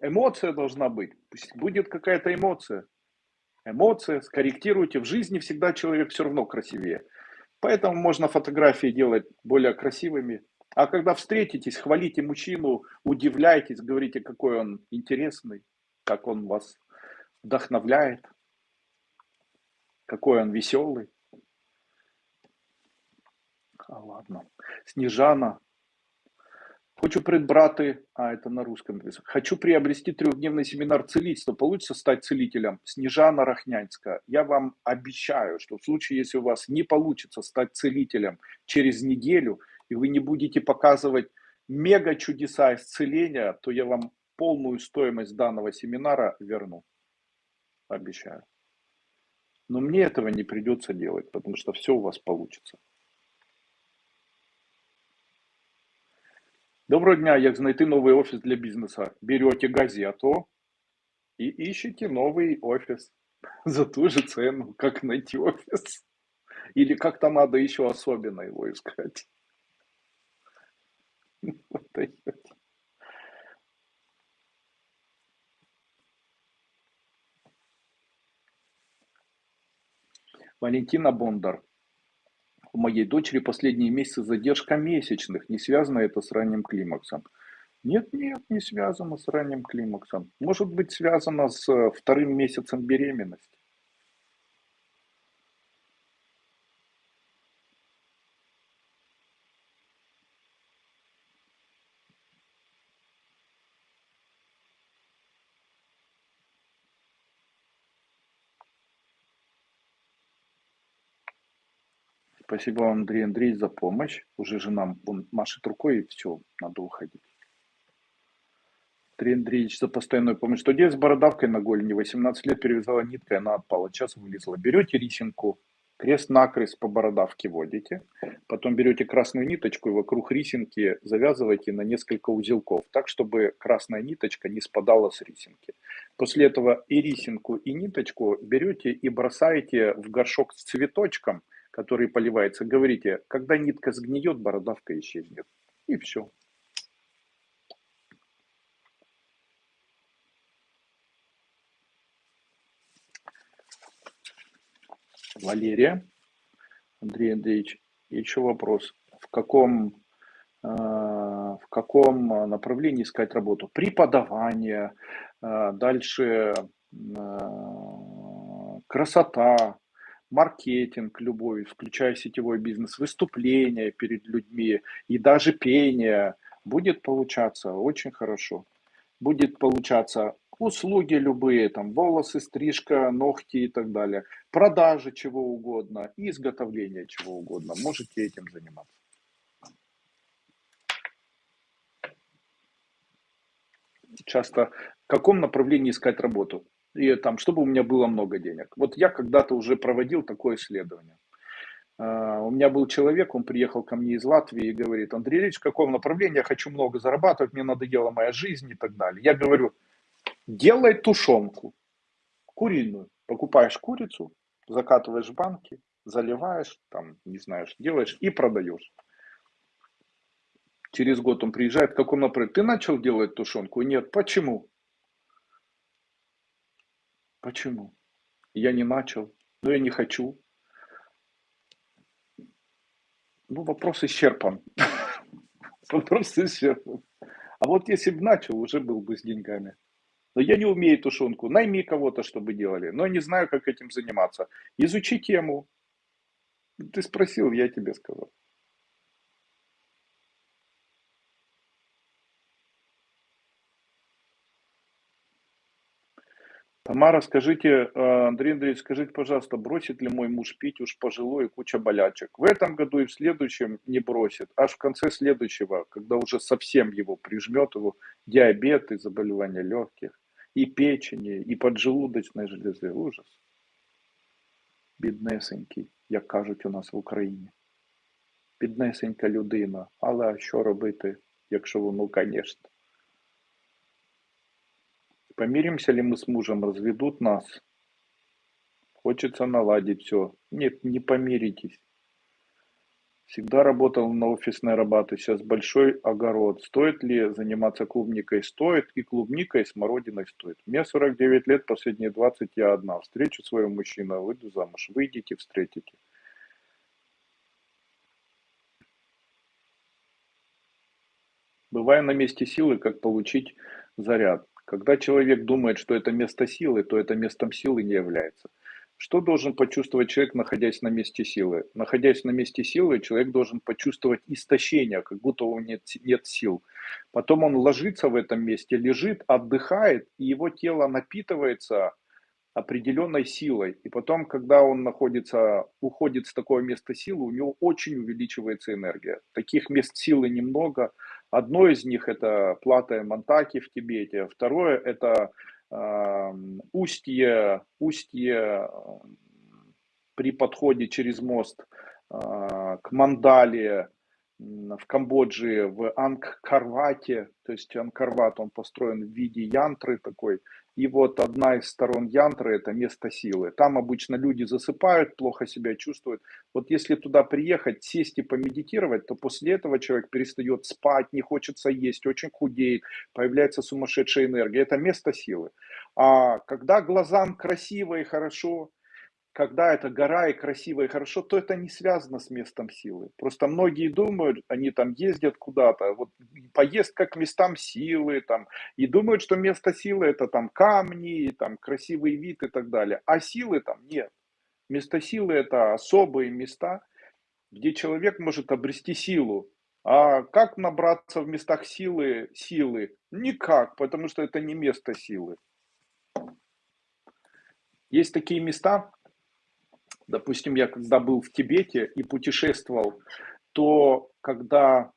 Эмоция должна быть. Пусть будет какая-то эмоция. Эмоция, скорректируйте. В жизни всегда человек все равно красивее. Поэтому можно фотографии делать более красивыми. А когда встретитесь, хвалите мужчину, удивляйтесь, говорите, какой он интересный, как он вас вдохновляет, какой он веселый. А ладно. Снежана, Хочу придбрати, а это на русском написано. Хочу приобрести трехдневный семинар целительства. Получится стать целителем? Снежана Рахнянская. Я вам обещаю, что в случае, если у вас не получится стать целителем через неделю, и вы не будете показывать мега чудеса исцеления, то я вам полную стоимость данного семинара верну. Обещаю. Но мне этого не придется делать, потому что все у вас получится. Доброго дня, як знайти новий офіс для бізнесу? Берете газету и ищете новый офис за ту же цену, как найти офис. Или как-то надо еще особенно его искать. Валентина Бондар. У моей дочери последние месяцы задержка месячных. Не связано это с ранним климаксом? Нет, нет, не связано с ранним климаксом. Может быть связано с э, вторым месяцем беременности. Спасибо вам, Андрей Андрей, за помощь. Уже жена вон машет рукой, и все, надо уходить. Андрей Андреевич за постоянную помощь. Что делать с бородавкой на голени? 18 лет перевязала ниткой, она отпала. Час вылезла. Берете рисинку, крест-накрест по бородавке водите. Потом берете красную ниточку и вокруг рисинки завязываете на несколько узелков. Так, чтобы красная ниточка не спадала с рисинки. После этого и рисинку, и ниточку берете и бросаете в горшок с цветочком – который поливается, говорите, когда нитка сгниет, бородавка исчезнет. И все. Валерия. Андрей Андреевич, еще вопрос. В каком, э, в каком направлении искать работу? Преподавание, э, дальше э, красота, маркетинг любой, включая сетевой бизнес, выступления перед людьми и даже пение, будет получаться очень хорошо. Будет получаться услуги любые, там волосы, стрижка, ногти и так далее, продажи чего угодно, изготовление чего угодно. Можете этим заниматься. Часто в каком направлении искать работу? И там, чтобы у меня было много денег. Вот я когда-то уже проводил такое исследование. А, у меня был человек, он приехал ко мне из Латвии и говорит, Андрей Ильич, в каком направлении я хочу много зарабатывать, мне надоела моя жизнь и так далее. Я говорю, делай тушенку, куриную. Покупаешь курицу, закатываешь в банки, заливаешь, там, не знаешь, делаешь и продаешь. Через год он приезжает, в каком направлении? Ты начал делать тушенку? Нет. Почему? Почему? Я не начал, но я не хочу. Ну, вопрос исчерпан. Вопрос исчерпан. А вот если бы начал, уже был бы с деньгами. Но я не умею тушенку. Найми кого-то, чтобы делали. Но не знаю, как этим заниматься. Изучи тему. Ты спросил, я тебе сказал. Тамара, скажите, э, Андрей Андреевич, скажите, пожалуйста, бросит ли мой муж пить уж пожилой и куча болячек? В этом году и в следующем не бросит. Аж в конце следующего, когда уже совсем его прижмет, его диабет и заболевания легких, и печени, и поджелудочной железы. Ужас. Біднесенький, як кажуть у нас в Україні. Біднесенька людина. Але що робити, якщо воно, звісно. Помиримся ли мы с мужем, разведут нас? Хочется наладить все. Нет, не помиритесь. Всегда работал на офисной работе, сейчас большой огород. Стоит ли заниматься клубникой? Стоит. И клубникой, и смородиной стоит. Мне 49 лет, последние 20 я одна. Встречу своего мужчину, выйду замуж. Выйдите, встретите. Бывая на месте силы, как получить заряд. Когда человек думает, что это место силы, то это местом силы не является. Что должен почувствовать человек, находясь на месте силы? Находясь на месте силы, человек должен почувствовать истощение, как будто у него нет, нет сил. Потом он ложится в этом месте, лежит, отдыхает, и его тело напитывается определенной силой. И потом, когда он находится, уходит с такого места силы, у него очень увеличивается энергия. Таких мест силы немного. Одно из них это плата Монтаки в Тибете. Второе это э, устье, устье при подходе через мост э, к Мандале, в Камбодже, в Ангкарвате, то есть Ангкарват, он построен в виде янтры такой, и вот одна из сторон янтры – это место силы. Там обычно люди засыпают, плохо себя чувствуют. Вот если туда приехать, сесть и помедитировать, то после этого человек перестает спать, не хочется есть, очень худеет, появляется сумасшедшая энергия. Это место силы. А когда глазам красиво и хорошо, когда это гора и красиво и хорошо, то это не связано с местом силы. Просто многие думают, они там ездят куда-то, вот поездка к местам силы, там, и думают, что место силы это там камни, там красивый вид и так далее. А силы там нет. Место силы это особые места, где человек может обрести силу. А как набраться в местах силы силы? Никак, потому что это не место силы. Есть такие места, Допустим, я когда был в Тибете и путешествовал, то когда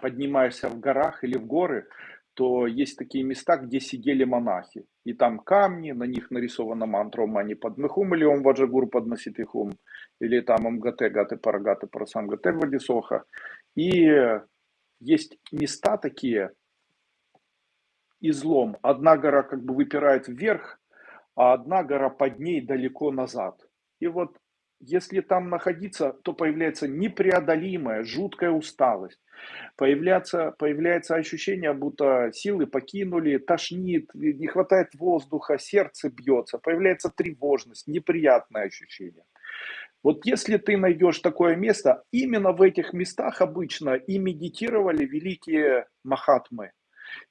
поднимаешься в горах или в горы, то есть такие места, где сидели монахи. И там камни, на них нарисована мантра «Ом мани падмехум» или «Ом ваджагур падмаситихум» или там «Ом гате гате парагате вадисоха». И есть места такие, излом. Одна гора как бы выпирает вверх, а одна гора под ней далеко назад. И вот если там находиться, то появляется непреодолимая, жуткая усталость. Появляется, появляется ощущение, будто силы покинули, тошнит, не хватает воздуха, сердце бьется, появляется тревожность, неприятное ощущение. Вот если ты найдешь такое место, именно в этих местах обычно и медитировали великие махатмы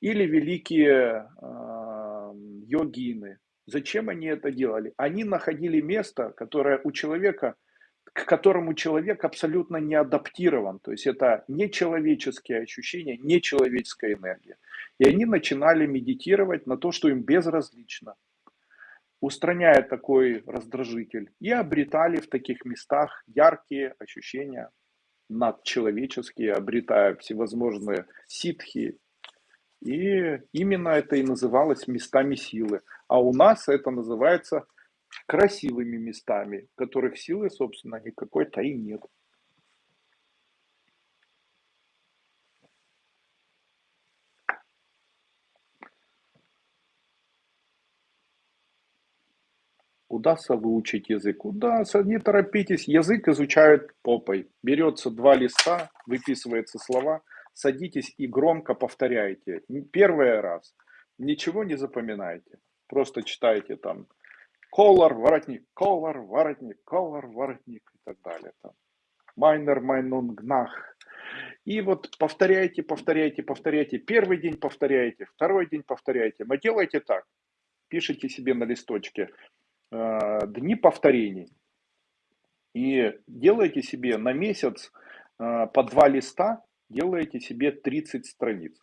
или великие э, йогины, Зачем они это делали? Они находили место, которое у человека, к которому человек абсолютно не адаптирован. То есть это нечеловеческие ощущения, нечеловеческая энергия. И они начинали медитировать на то, что им безразлично, устраняя такой раздражитель. И обретали в таких местах яркие ощущения надчеловеческие, обретая всевозможные ситхи, и именно это и называлось местами силы. А у нас это называется красивыми местами, которых силы, собственно, никакой-то и нет. Удастся выучить язык? Удастся, не торопитесь. Язык изучают попой. Берется два листа, выписывается слова – садитесь и громко повторяйте. Первый раз. Ничего не запоминайте. Просто читайте там колор, воротник, колор, воротник, колор, воротник и так далее. Там. Майнер, майнунгнах. И вот повторяйте, повторяйте, повторяйте. Первый день повторяйте, второй день повторяйте. Но делайте так. Пишите себе на листочке э, дни повторений. И делайте себе на месяц э, по два листа делаете себе 30 страниц.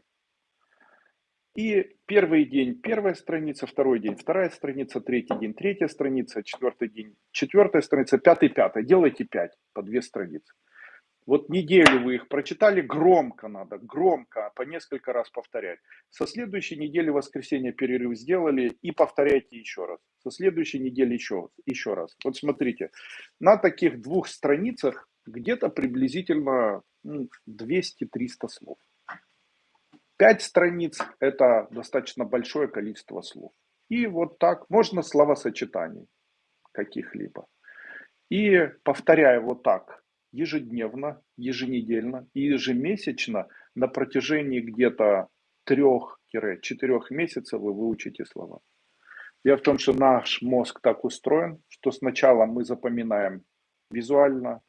И первый день первая страница, второй день вторая страница, третий день третья страница, четвертый день четвертая страница, пятый пятая. Делайте 5 по две страницы. Вот неделю вы их прочитали, громко надо, громко, по несколько раз повторять. Со следующей недели воскресенье перерыв сделали и повторяйте еще раз. Со следующей недели еще, еще раз. Вот смотрите, на таких двух страницах где-то приблизительно 200-300 ну, слов. Пять страниц – это достаточно большое количество слов. И вот так можно словосочетаний каких-либо. И повторяя вот так ежедневно, еженедельно и ежемесячно на протяжении где-то трех-четырех месяцев вы выучите слова. Дело в том, что наш мозг так устроен, что сначала мы запоминаем визуально,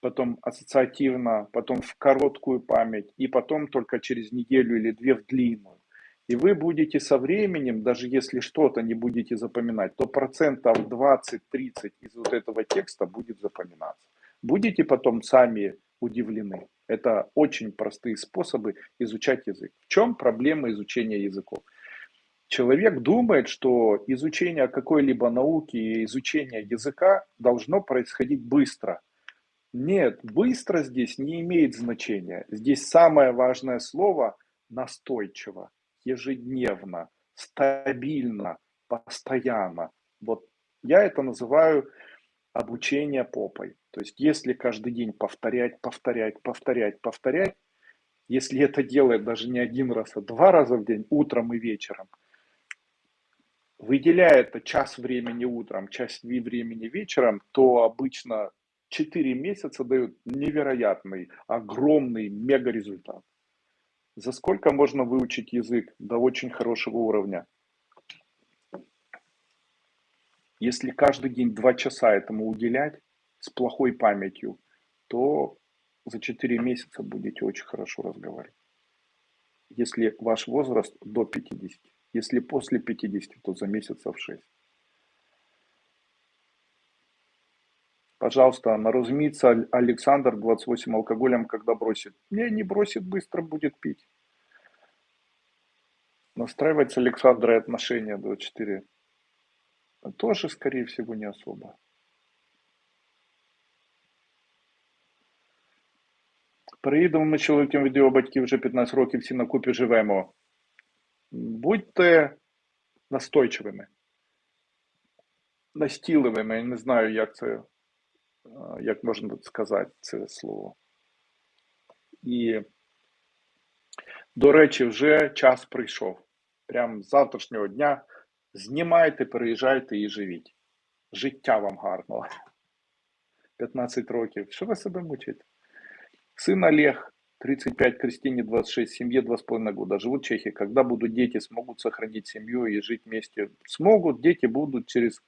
потом ассоциативно, потом в короткую память, и потом только через неделю или две в длинную. И вы будете со временем, даже если что-то не будете запоминать, то процентов 20-30 из вот этого текста будет запоминаться. Будете потом сами удивлены. Это очень простые способы изучать язык. В чем проблема изучения языков? Человек думает, что изучение какой-либо науки и изучение языка должно происходить быстро. Нет, быстро здесь не имеет значения. Здесь самое важное слово настойчиво, ежедневно, стабильно, постоянно. Вот я это называю обучение попой. То есть если каждый день повторять, повторять, повторять, повторять, если это делает даже не один раз, а два раза в день, утром и вечером, выделяя это час времени утром, час времени вечером, то обычно 4 месяца дают невероятный, огромный мега результат. За сколько можно выучить язык до очень хорошего уровня? Если каждый день 2 часа этому уделять с плохой памятью, то за 4 месяца будете очень хорошо разговаривать. Если ваш возраст до 50. Если после 50, то за месяцев 6. Пожалуйста, наразумится Александр, 28, алкоголем, когда бросит. Не, не бросит, быстро будет пить. Настраивать с Александрой отношения 24. Тоже, скорее всего, не особо. Приїдемо ми чоловіком від його батьків вже 15 років, всі на купі живемо. Будьте настойчивими, настійливими, я не знаю, як це, як можна сказати це слово. І, до речі, вже час прийшов. Прямо з завтрашнього дня знімайте, переїжджайте і живіть. Життя вам гарного. 15 років. Що ви себе мучите? Сын Олег 35, Кристине 26, семье 2,5 года. Живут в Чехии. Когда будут дети, смогут сохранить семью и жить вместе? Смогут, дети будут через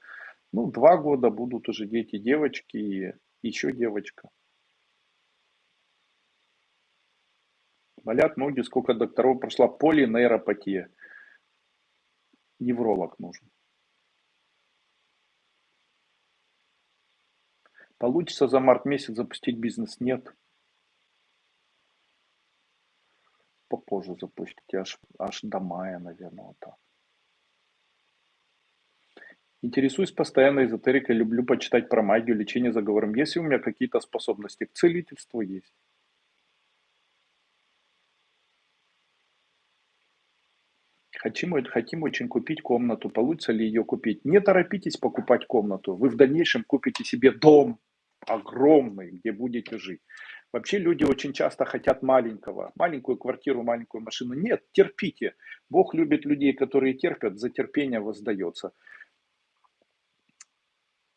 ну, два года, будут уже дети, девочки и еще девочка. Болят ноги, сколько докторов прошла полинейропатия. Невролог нужен. Получится за март месяц запустить бизнес? Нет. попозже запустите, аж, аж до мая, наверное, вот так. Интересуюсь постоянно эзотерикой, люблю почитать про магию, лечение заговором. Есть ли у меня какие-то способности? К целительству есть. Хотим, хотим очень купить комнату. Получится ли ее купить? Не торопитесь покупать комнату. Вы в дальнейшем купите себе дом огромный, где будете жить. Вообще люди очень часто хотят маленького, маленькую квартиру, маленькую машину. Нет, терпите. Бог любит людей, которые терпят, за терпение воздается.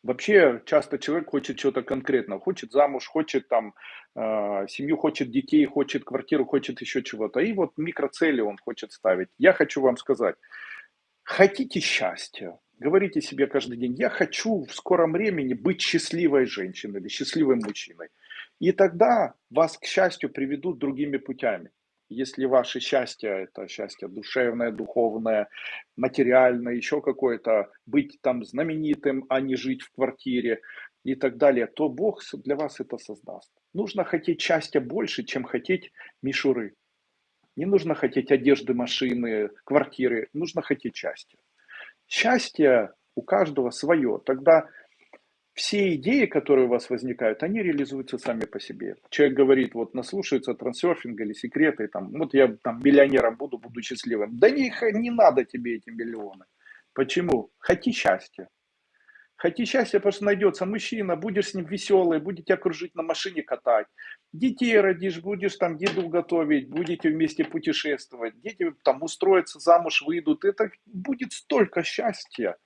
Вообще часто человек хочет чего-то конкретного, хочет замуж, хочет там э, семью, хочет детей, хочет квартиру, хочет еще чего-то. И вот микроцели он хочет ставить. Я хочу вам сказать, хотите счастья, говорите себе каждый день, я хочу в скором времени быть счастливой женщиной или счастливым мужчиной. И тогда вас, к счастью, приведут другими путями. Если ваше счастье – это счастье душевное, духовное, материальное, еще какое-то, быть там знаменитым, а не жить в квартире и так далее, то Бог для вас это создаст. Нужно хотеть счастья больше, чем хотеть мишуры. Не нужно хотеть одежды, машины, квартиры, нужно хотеть счастья. Счастье у каждого свое. Тогда все идеи, которые у вас возникают, они реализуются сами по себе. Человек говорит, вот наслушается трансерфинга или секреты, там, вот я там миллионером буду, буду счастливым. Да не, не надо тебе эти миллионы. Почему? Хоти счастья. Хоти счастья, потому что найдется мужчина, будешь с ним веселый, будете окружить на машине катать. Детей родишь, будешь там еду готовить, будете вместе путешествовать. Дети там устроятся, замуж выйдут. Это будет столько счастья.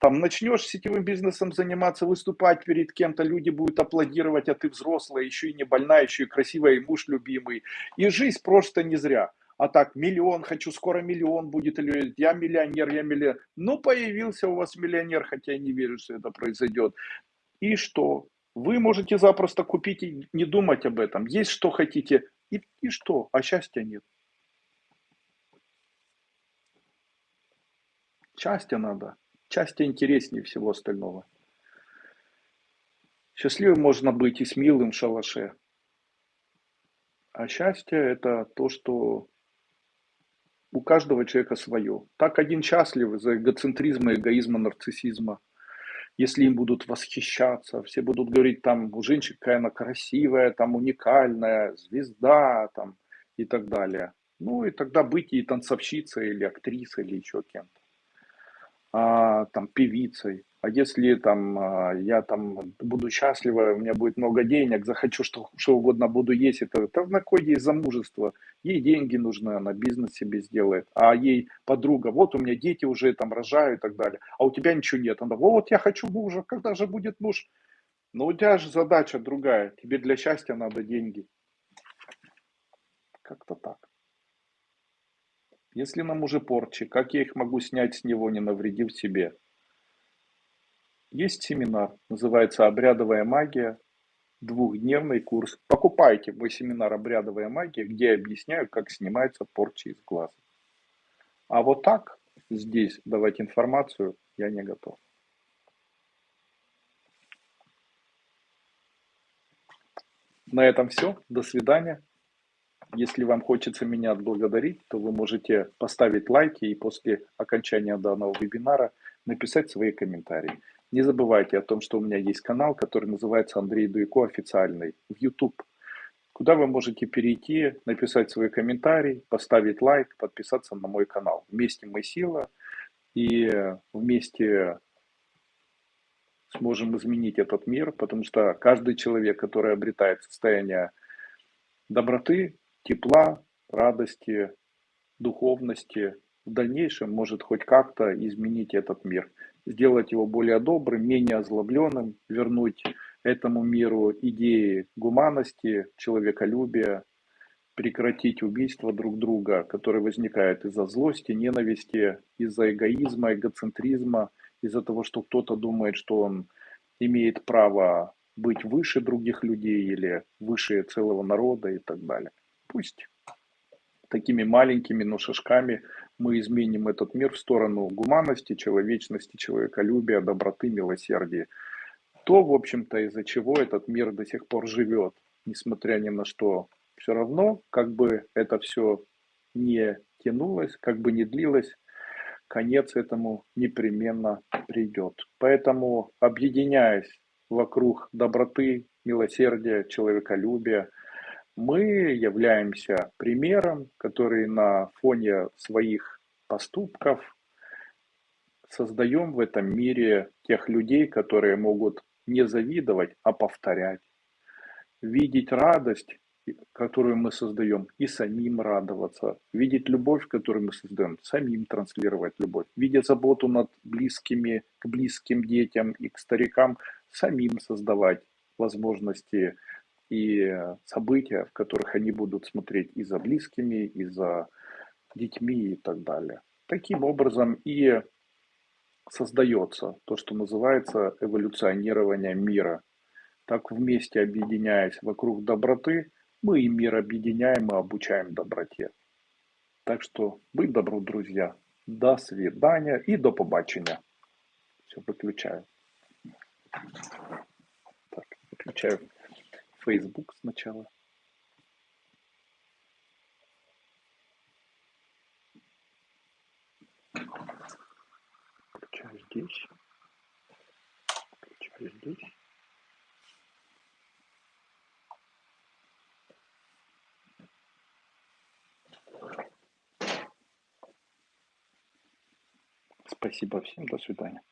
Там начнешь сетевым бизнесом заниматься, выступать перед кем-то, люди будут аплодировать, а ты взрослая, еще и не больная, еще и красивая, и муж любимый. И жизнь просто не зря. А так, миллион, хочу, скоро миллион будет, или я миллионер, я миллионер. Ну, появился у вас миллионер, хотя я не верю, что это произойдет. И что? Вы можете запросто купить и не думать об этом. Есть что хотите, и, и что? А счастья нет. Счастье надо. Счастье интереснее всего остального. Счастливым можно быть и с милым шалаше. А счастье это то, что у каждого человека свое. Так один счастлив из-за эгоцентризма, эгоизма, нарциссизма. Если им будут восхищаться, все будут говорить, там, у женщин какая она красивая, там, уникальная, звезда, там, и так далее. Ну, и тогда быть и танцовщицей, или актрисой, или еще кем-то. А, там, певицей. А если там а, я там буду счастлива, у меня будет много денег, захочу что, что угодно буду есть, это, это на кой ей замужество? Ей деньги нужны, она бизнес себе сделает. А ей подруга, вот у меня дети уже там рожают и так далее. А у тебя ничего нет. Она, вот я хочу мужа, когда же будет муж? Но у тебя же задача другая. Тебе для счастья надо деньги. Как-то так. Если нам уже порчи, как я их могу снять с него, не навредив себе? Есть семинар, называется «Обрядовая магия», двухдневный курс. Покупайте мой семинар «Обрядовая магия», где я объясняю, как снимаются порчи из глаз. А вот так здесь давать информацию я не готов. На этом все. До свидания. Если вам хочется меня отблагодарить, то вы можете поставить лайки и после окончания данного вебинара написать свои комментарии. Не забывайте о том, что у меня есть канал, который называется Андрей Дуйко официальный в YouTube, куда вы можете перейти, написать свой комментарий, поставить лайк, подписаться на мой канал. Вместе мы сила, и вместе сможем изменить этот мир, потому что каждый человек, который обретает состояние доброты, тепла, радости, духовности, в дальнейшем может хоть как-то изменить этот мир сделать его более добрым, менее озлобленным, вернуть этому миру идеи гуманности, человеколюбия, прекратить убийство друг друга, которые возникают из-за злости, ненависти, из-за эгоизма, эгоцентризма, из-за того, что кто-то думает, что он имеет право быть выше других людей или выше целого народа и так далее. Пусть такими маленькими, но шажками мы изменим этот мир в сторону гуманности, человечности, человеколюбия, доброты, милосердия. То, в общем-то, из-за чего этот мир до сих пор живет, несмотря ни на что. Все равно, как бы это все не тянулось, как бы не длилось, конец этому непременно придет. Поэтому, объединяясь вокруг доброты, милосердия, человеколюбия, мы являемся примером, который на фоне своих поступков создаем в этом мире тех людей, которые могут не завидовать, а повторять. Видеть радость, которую мы создаем, и самим радоваться. Видеть любовь, которую мы создаем, самим транслировать любовь. Видеть заботу над близкими, к близким детям и к старикам, самим создавать возможности и события, в которых они будут смотреть и за близкими, и за детьми и так далее. Таким образом и создается то, что называется эволюционирование мира. Так вместе объединяясь вокруг доброты, мы и мир объединяем и обучаем доброте. Так что будь добру, друзья. До свидания и до побачення. Все, выключаю. Так, выключаю. Facebook сначала. Включаю здесь. Включаю здесь. Спасибо всем, до свидания.